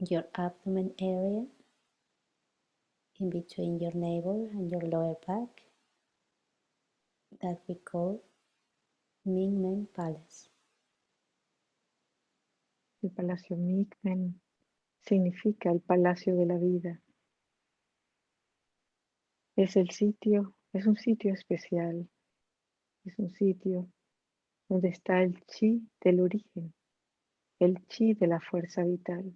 your abdomen area in between your navel and your lower back that we call Mingmen Palace. El Palacio Mingmen significa el Palacio de la Vida. Es el sitio, es un sitio especial, es un sitio donde está el chi del origen, el chi de la fuerza vital.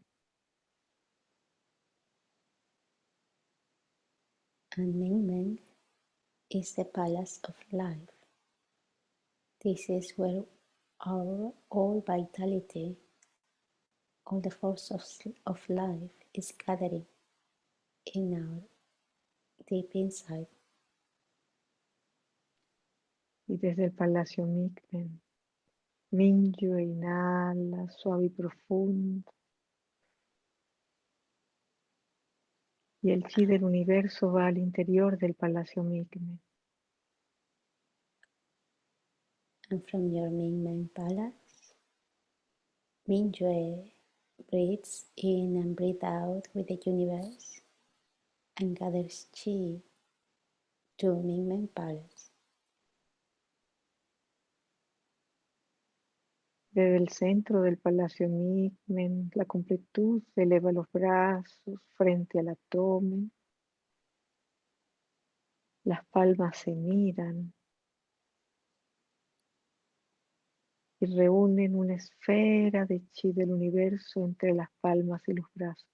And Mingmen is the palace of life. This is where our all vitality, all the force of, of life is gathering in our deep inside. Y desde el Palacio Mingmen, Mingyu inhala suave y profundo. Y el chi del universo va al interior del Palacio Mingmen. And from your Mingmen palace, Mingyue breathes in and breathes out with the universe and gathers chi to Mingmen palace. Desde el centro del Palacio Migmen, la completud eleva los brazos frente al abdomen. Las palmas se miran y reúnen una esfera de chi del universo entre las palmas y los brazos.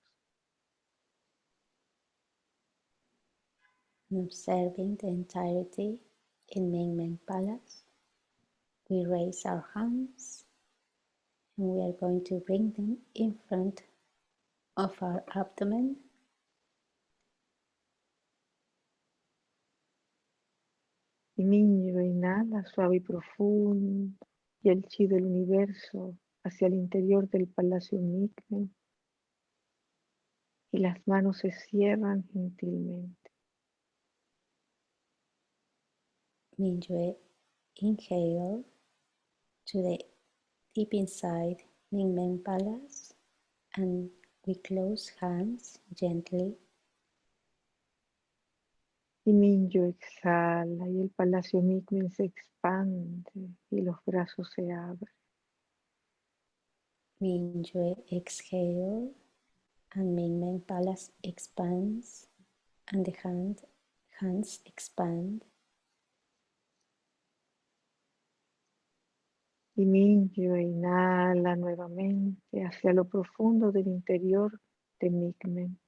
observing the entirety in Mingmen Palace, we raise our hands and we are going to bring them in front of our abdomen. Y Minyo inhala suave y profundo y el chi del universo hacia el interior del palacio Migmen y las manos se cierran gentilmente. Mingyue inhale to the deep inside Mingmen Palace and we close hands gently. Y Minyo exhala y el palacio Migmen se expande y los brazos se abren. Mingyue exhale and Mingmen Palace expands and the hand, hands expand. Y Minyo inhala nuevamente hacia lo profundo del interior de Migmen.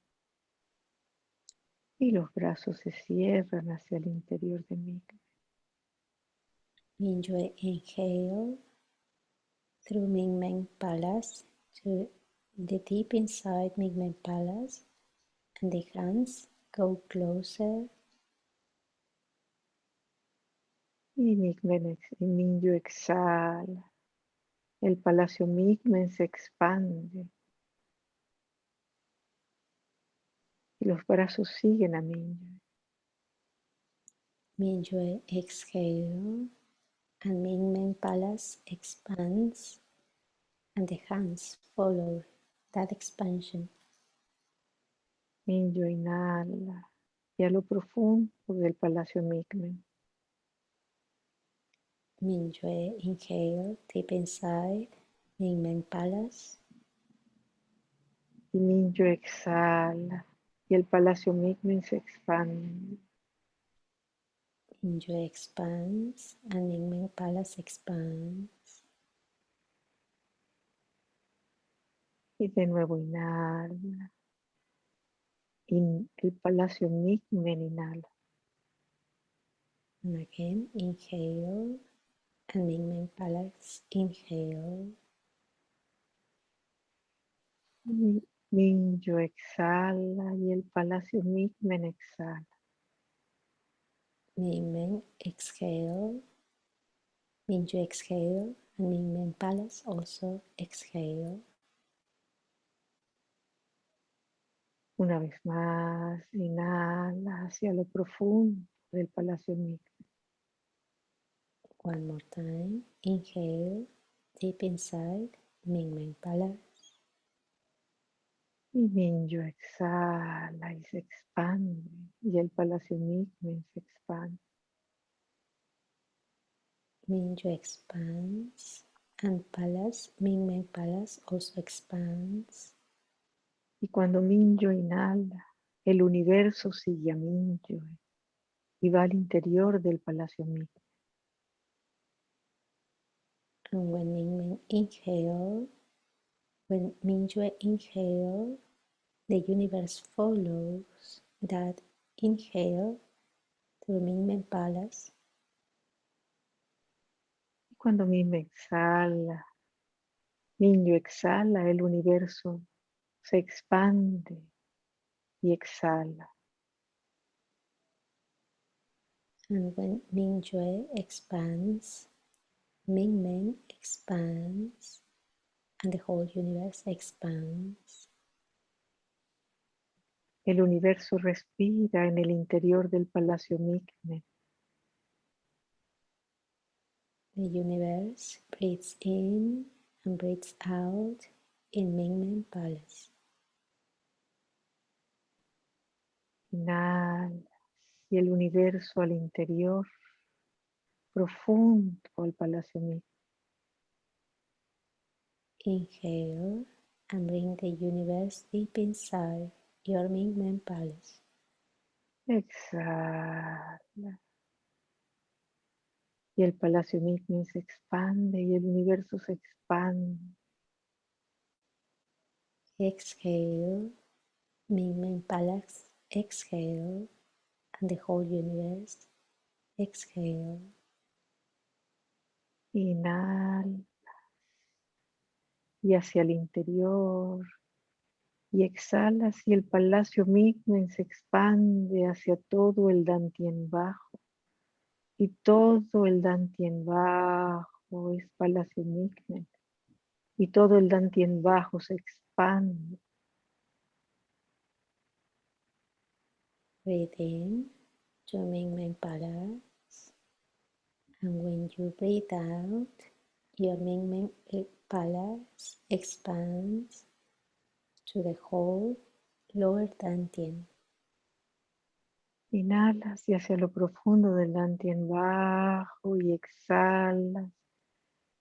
Y los brazos se cierran hacia el interior de Migmen. Mingyue inhale through Mingmen Palace to the deep inside Mingmen Palace and the hands go closer Y Migmen, Minyo exhala. El palacio Migmen se expande. Y los brazos siguen a Minyo. Mingyue exhale and Mingmen Palace expands and the hands follow that expansion. Minyo inhala. Y a lo profundo del palacio Migmen. Mingyue inhale deep inside Mingmen Palace. Y Minyo exhala. Y el palacio Migmen se expande. Mingyue expands and Mingmen Palace expands. Y de nuevo inhala. el palacio Migmen inhala. And again, inhale and Mingmen Palace, inhale. Minyo exhala y el palacio Migmen exhala. Mingmen exhale. Minyo exhale and Mingmen Palace also exhale. Una vez más, inhala hacia lo profundo del Palacio Migmen. One more time, inhale deep inside Mingmen Palace. Y Minyo exhala y se expande y el Palacio Migmen se expande. Minyo expands and Palace, Mingmen Palace also expands. Y cuando Minyo inhala, el universo sigue a Minyo y va al interior del Palacio Migmen. And when Mingmen inhale, when Mingyue inhale, the universe follows that inhale to Mingmen Palace. Cuando Mingmen exhala, Minyo exhala, el universo se expande y exhala. And when Mingyue expands, Mingmen expands, and the whole universe expands. El universo respira en el interior del Palacio Migmen. The universe breathes in and breathes out in Mingmen Palace. Inhalas y el universo al interior, profundo al Palacio Migmen. Inhale and bring the universe deep inside your Mingmen Palace. Exhala. Y el Palacio Migmen se expande y el universo se expande. Exhale, Mingmen Palace, exhale, and the whole universe, exhale. Inhala. Y hacia el interior. Y exhalas y el Palacio Migmen se expande hacia todo el Dantien bajo. Y todo el Dantien bajo es Palacio Migmen. Y todo el Dantien bajo se expande. Breathe in Palace. And when you breathe out, your Mingmen Palace expands to the whole lower Dantian. Inhalas y hacia lo profundo del Dantien bajo y exhalas.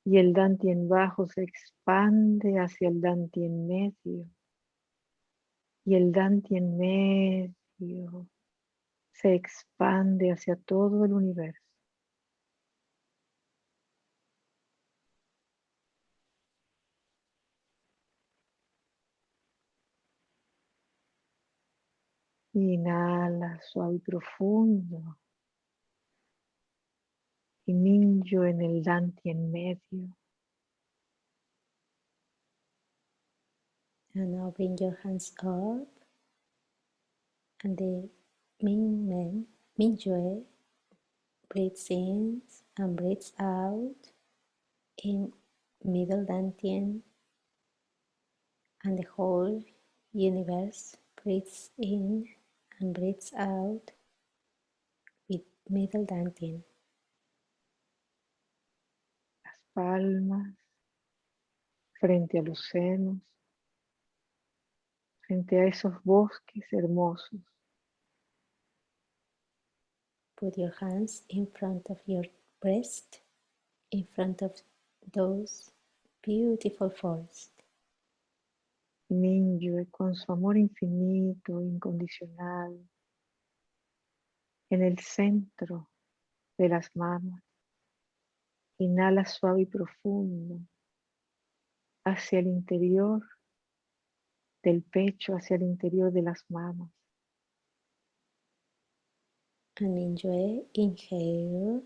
Y el Dantien bajo se expande hacia el Dantien medio. Y el Dantien medio se expande hacia todo el universo. Inhala suave y profundo. Y Minyo en el Danti en medio. And now bring your hands up and the Ming Men, Mingyue breathes in and breathes out in middle Dantian and the whole universe breathes in and breathes out with middle dantian. Las palmas frente a los senos, frente a esos bosques hermosos. Put your hands in front of your breast, in front of those beautiful forests. Mingyue con su amor infinito, incondicional, en el centro de las manos. Inhala suave y profundo hacia el interior del pecho, hacia el interior de las manos. and enjoy. Inhale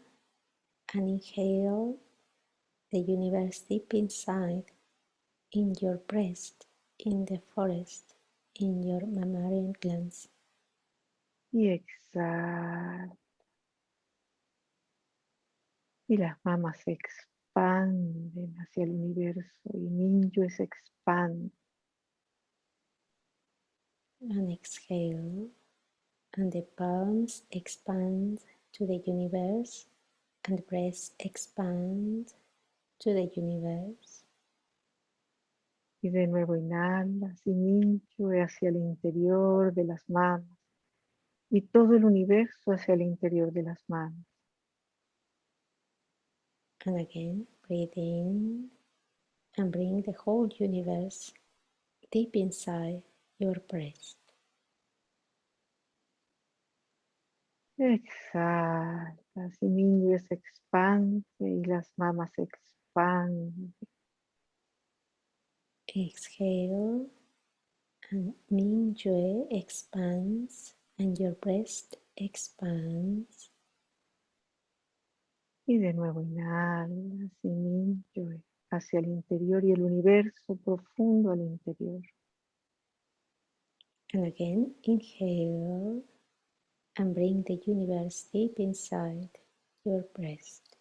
and inhale the universe deep inside, in your breast, in the forest, in your mammalian glands. Y exhala. Y las mamas se expanden hacia el universo y Mingyue se expande. And exhale, and the palms expand to the universe, and the breast expand to the universe. Y de nuevo inhalas y Mingyue hacia el interior de las manos y todo el universo hacia el interior de las manos. And again, breathe in and bring the whole universe deep inside your breast. Exhala, y se expande y las mamas se expanden. Exhale and Mingyue expands and your breast expands. Y de nuevo inhalas y Mingyue hacia el interior y el universo profundo al interior. And again, inhale and bring the universe deep inside your breast.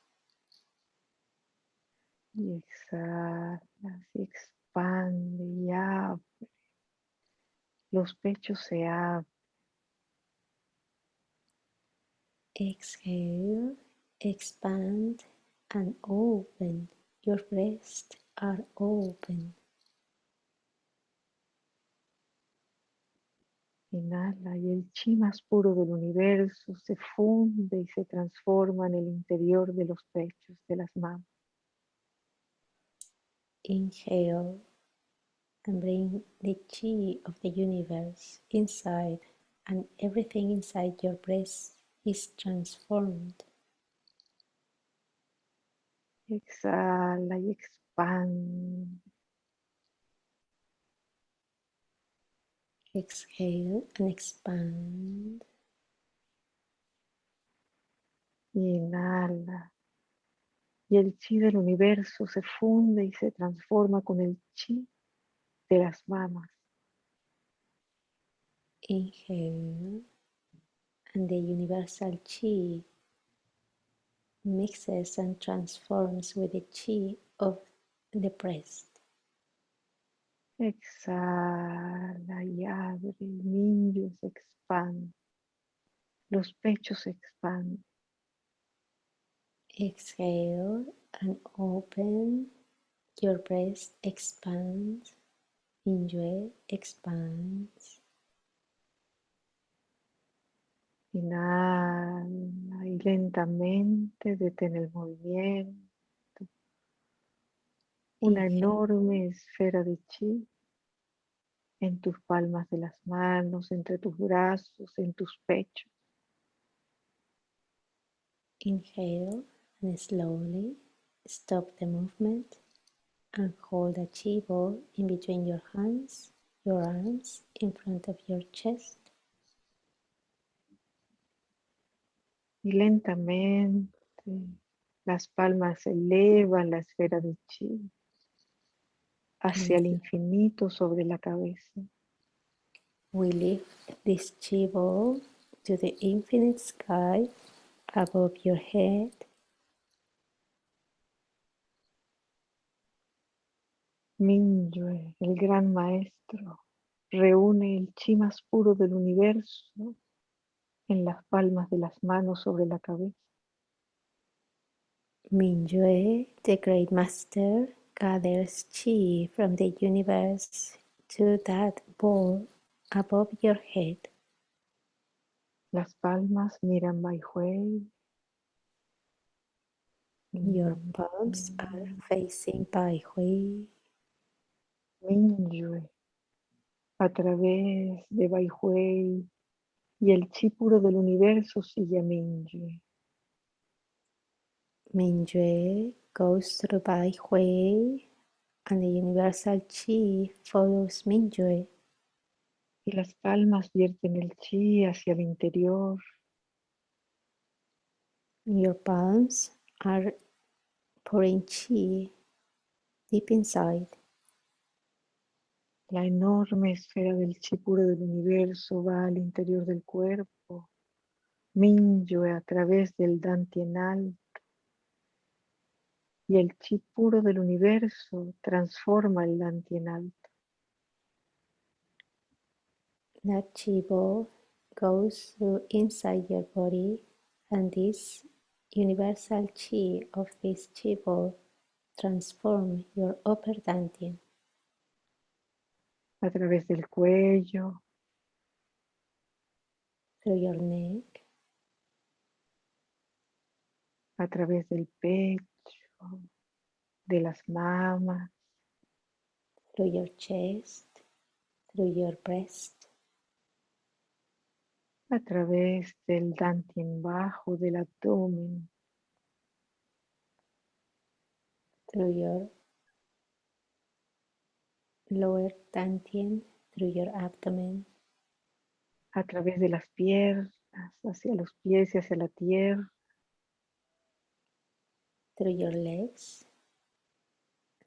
Y exhalas y expande y abre. Los pechos se abren. Exhale, expand and open. Your breasts are open. Inhala y el chi más puro del universo se funde y se transforma en el interior de los pechos de las manos. Inhale and bring the chi of the universe inside, and everything inside your breast is transformed. Exhala y expande. Exhale and expand. Y inhala. Y el chi del universo se funde y se transforma con el chi de las mamas. Inhale, and the universal chi mixes and transforms with the chi of the breast. Exhala y abre, el niño se expande, los pechos se expanden. Exhale and open, your breast expands, enjoy, expands. Inhala y lentamente detén el movimiento. Una enorme esfera de chi en tus palmas de las manos, entre tus brazos, en tus pechos. Inhale and slowly stop the movement and hold a chi ball in between your hands, your arms, in front of your chest. Y lentamente las palmas elevan la esfera de chi hacia el infinito sobre la cabeza. We lift this chi ball to the infinite sky above your head. Minyue, el gran maestro, reúne el chi más puro del universo en las palmas de las manos sobre la cabeza. Mingyue, the great master, gathers chi from the universe to that ball above your head. Las palmas miran Bai Hui. Your palms are facing Bai Hui. Minyue, a través de Bai Hui y el chi puro del universo sigue a Minyue. Mingyue goes through Bai Hui and the universal chi follows Mingyue. Y las palmas vierten el chi hacia el interior Your palms are pouring chi deep inside. La enorme esfera del chi puro del universo va al interior del cuerpo. Mingyue a través del Dantien alto. Y el chi puro del universo transforma el Dantien alto. That chi ball goes through inside your body and this universal chi of this chi ball transform your upper dantian. A través del cuello, through your neck, a través del pecho, de las mamas, through your chest, through your breast, a través del dantien bajo del abdomen, through your lower dantian, through your abdomen, a través de las piernas, hacia los pies y hacia la tierra, through your legs,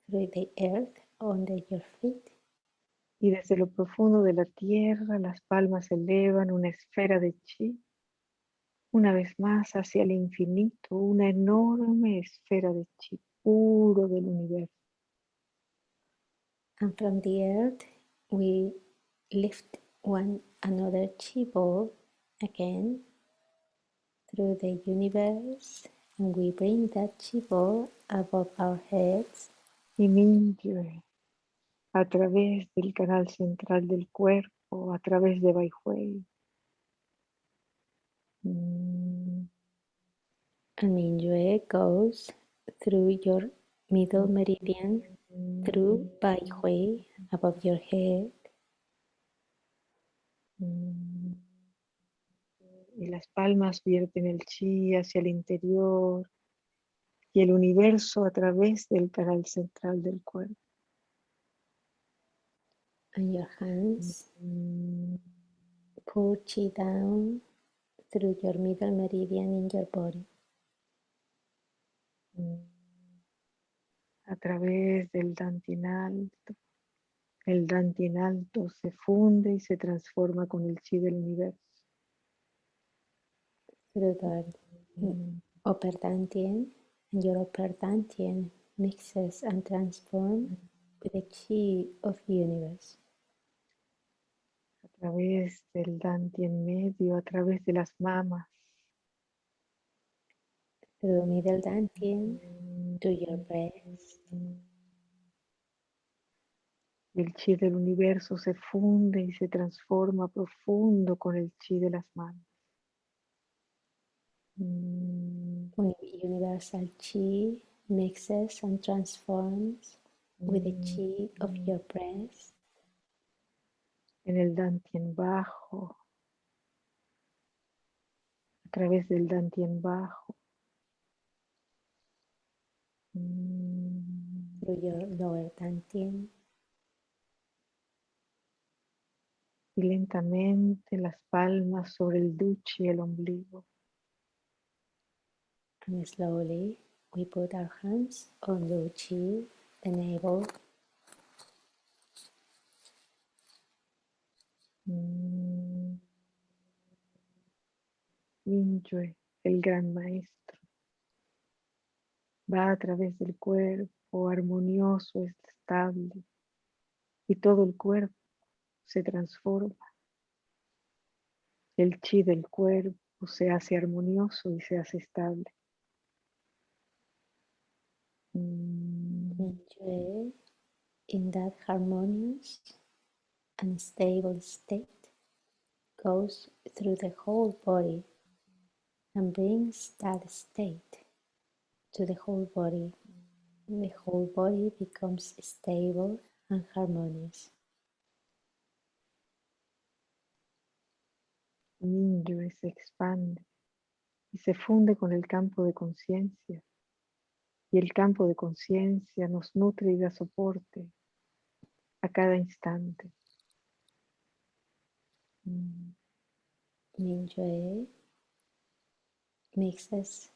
through the earth under your feet, y desde lo profundo de la tierra las palmas elevan una esfera de chi, una vez más hacia el infinito, una enorme esfera de chi puro del universo. And from the earth we lift one another chi ball again through the universe and we bring that chi ball above our heads y a través del canal central del cuerpo, a través de Baihui. Mm, and Mingyue goes through your middle meridian through Bai Hui above your head mm. Y las palmas vierten el chi hacia el interior y el universo a través del canal central del cuerpo. and your hands Mm, pull chi down through your middle meridian in your body mm. A través del dantien alto. El dantien alto se funde y se transforma con el chi del universo. through the upper dantian and your upper dantian mixes and transforms with the chi of the universe A través del dantien medio, a través de las mamas. through middle dantian Mm, to your breast el chi del universo se funde y se transforma profundo con el chi de las manos. Mm, Uni- universal chi mixes and transforms with the chi of your breast En el dantien bajo. A través del dantien bajo. Mm, through your lower dantian Y lentamente las palmas sobre el duche y el ombligo. and slowly we put our hands on the chi, the navel, Mm. El gran maestro, va a través del cuerpo armonioso, estable, y todo el cuerpo se transforma. El chi del cuerpo se hace armonioso y se hace estable. Mm, in that harmonious and stable state goes through the whole body and brings that state to the whole body. The whole body becomes stable and harmonious. Minyue se expande y se funde con el campo de conciencia. Y el campo de conciencia nos nutre y da soporte a cada instante. Mm, Mingyue mixes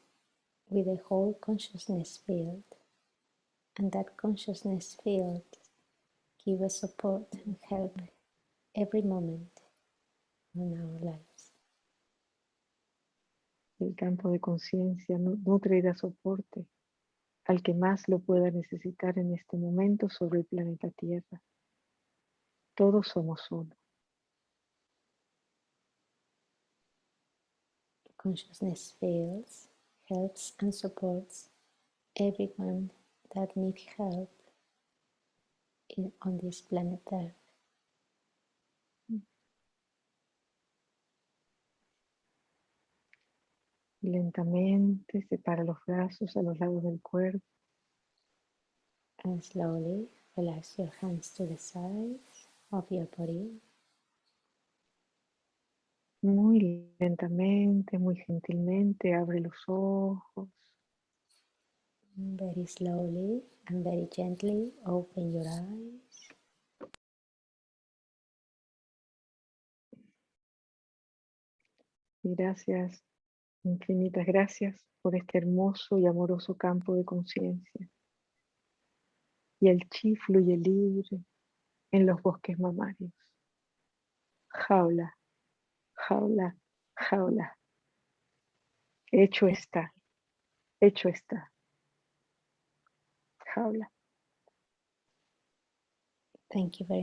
with the whole consciousness field. And that consciousness field give us support and help every moment in our lives. El campo de conciencia nu- nutre da soporte al que más lo pueda necesitar en este momento sobre el planeta Tierra. Todos somos uno. Consciousness fields, helps and supports everyone that needs help in, on this planet Earth. Lentamente separa los brazos a los lados del cuerpo. And slowly relax your hands to the sides of your body. Muy lentamente, muy gentilmente abre los ojos. Very slowly and very gently open your eyes. Y gracias, infinitas gracias por este hermoso y amoroso campo de conciencia. Y el chi fluye libre en los bosques mamarios. Jaula, jaula, jaula. Hecho está, hecho está. Jaula. Thank you very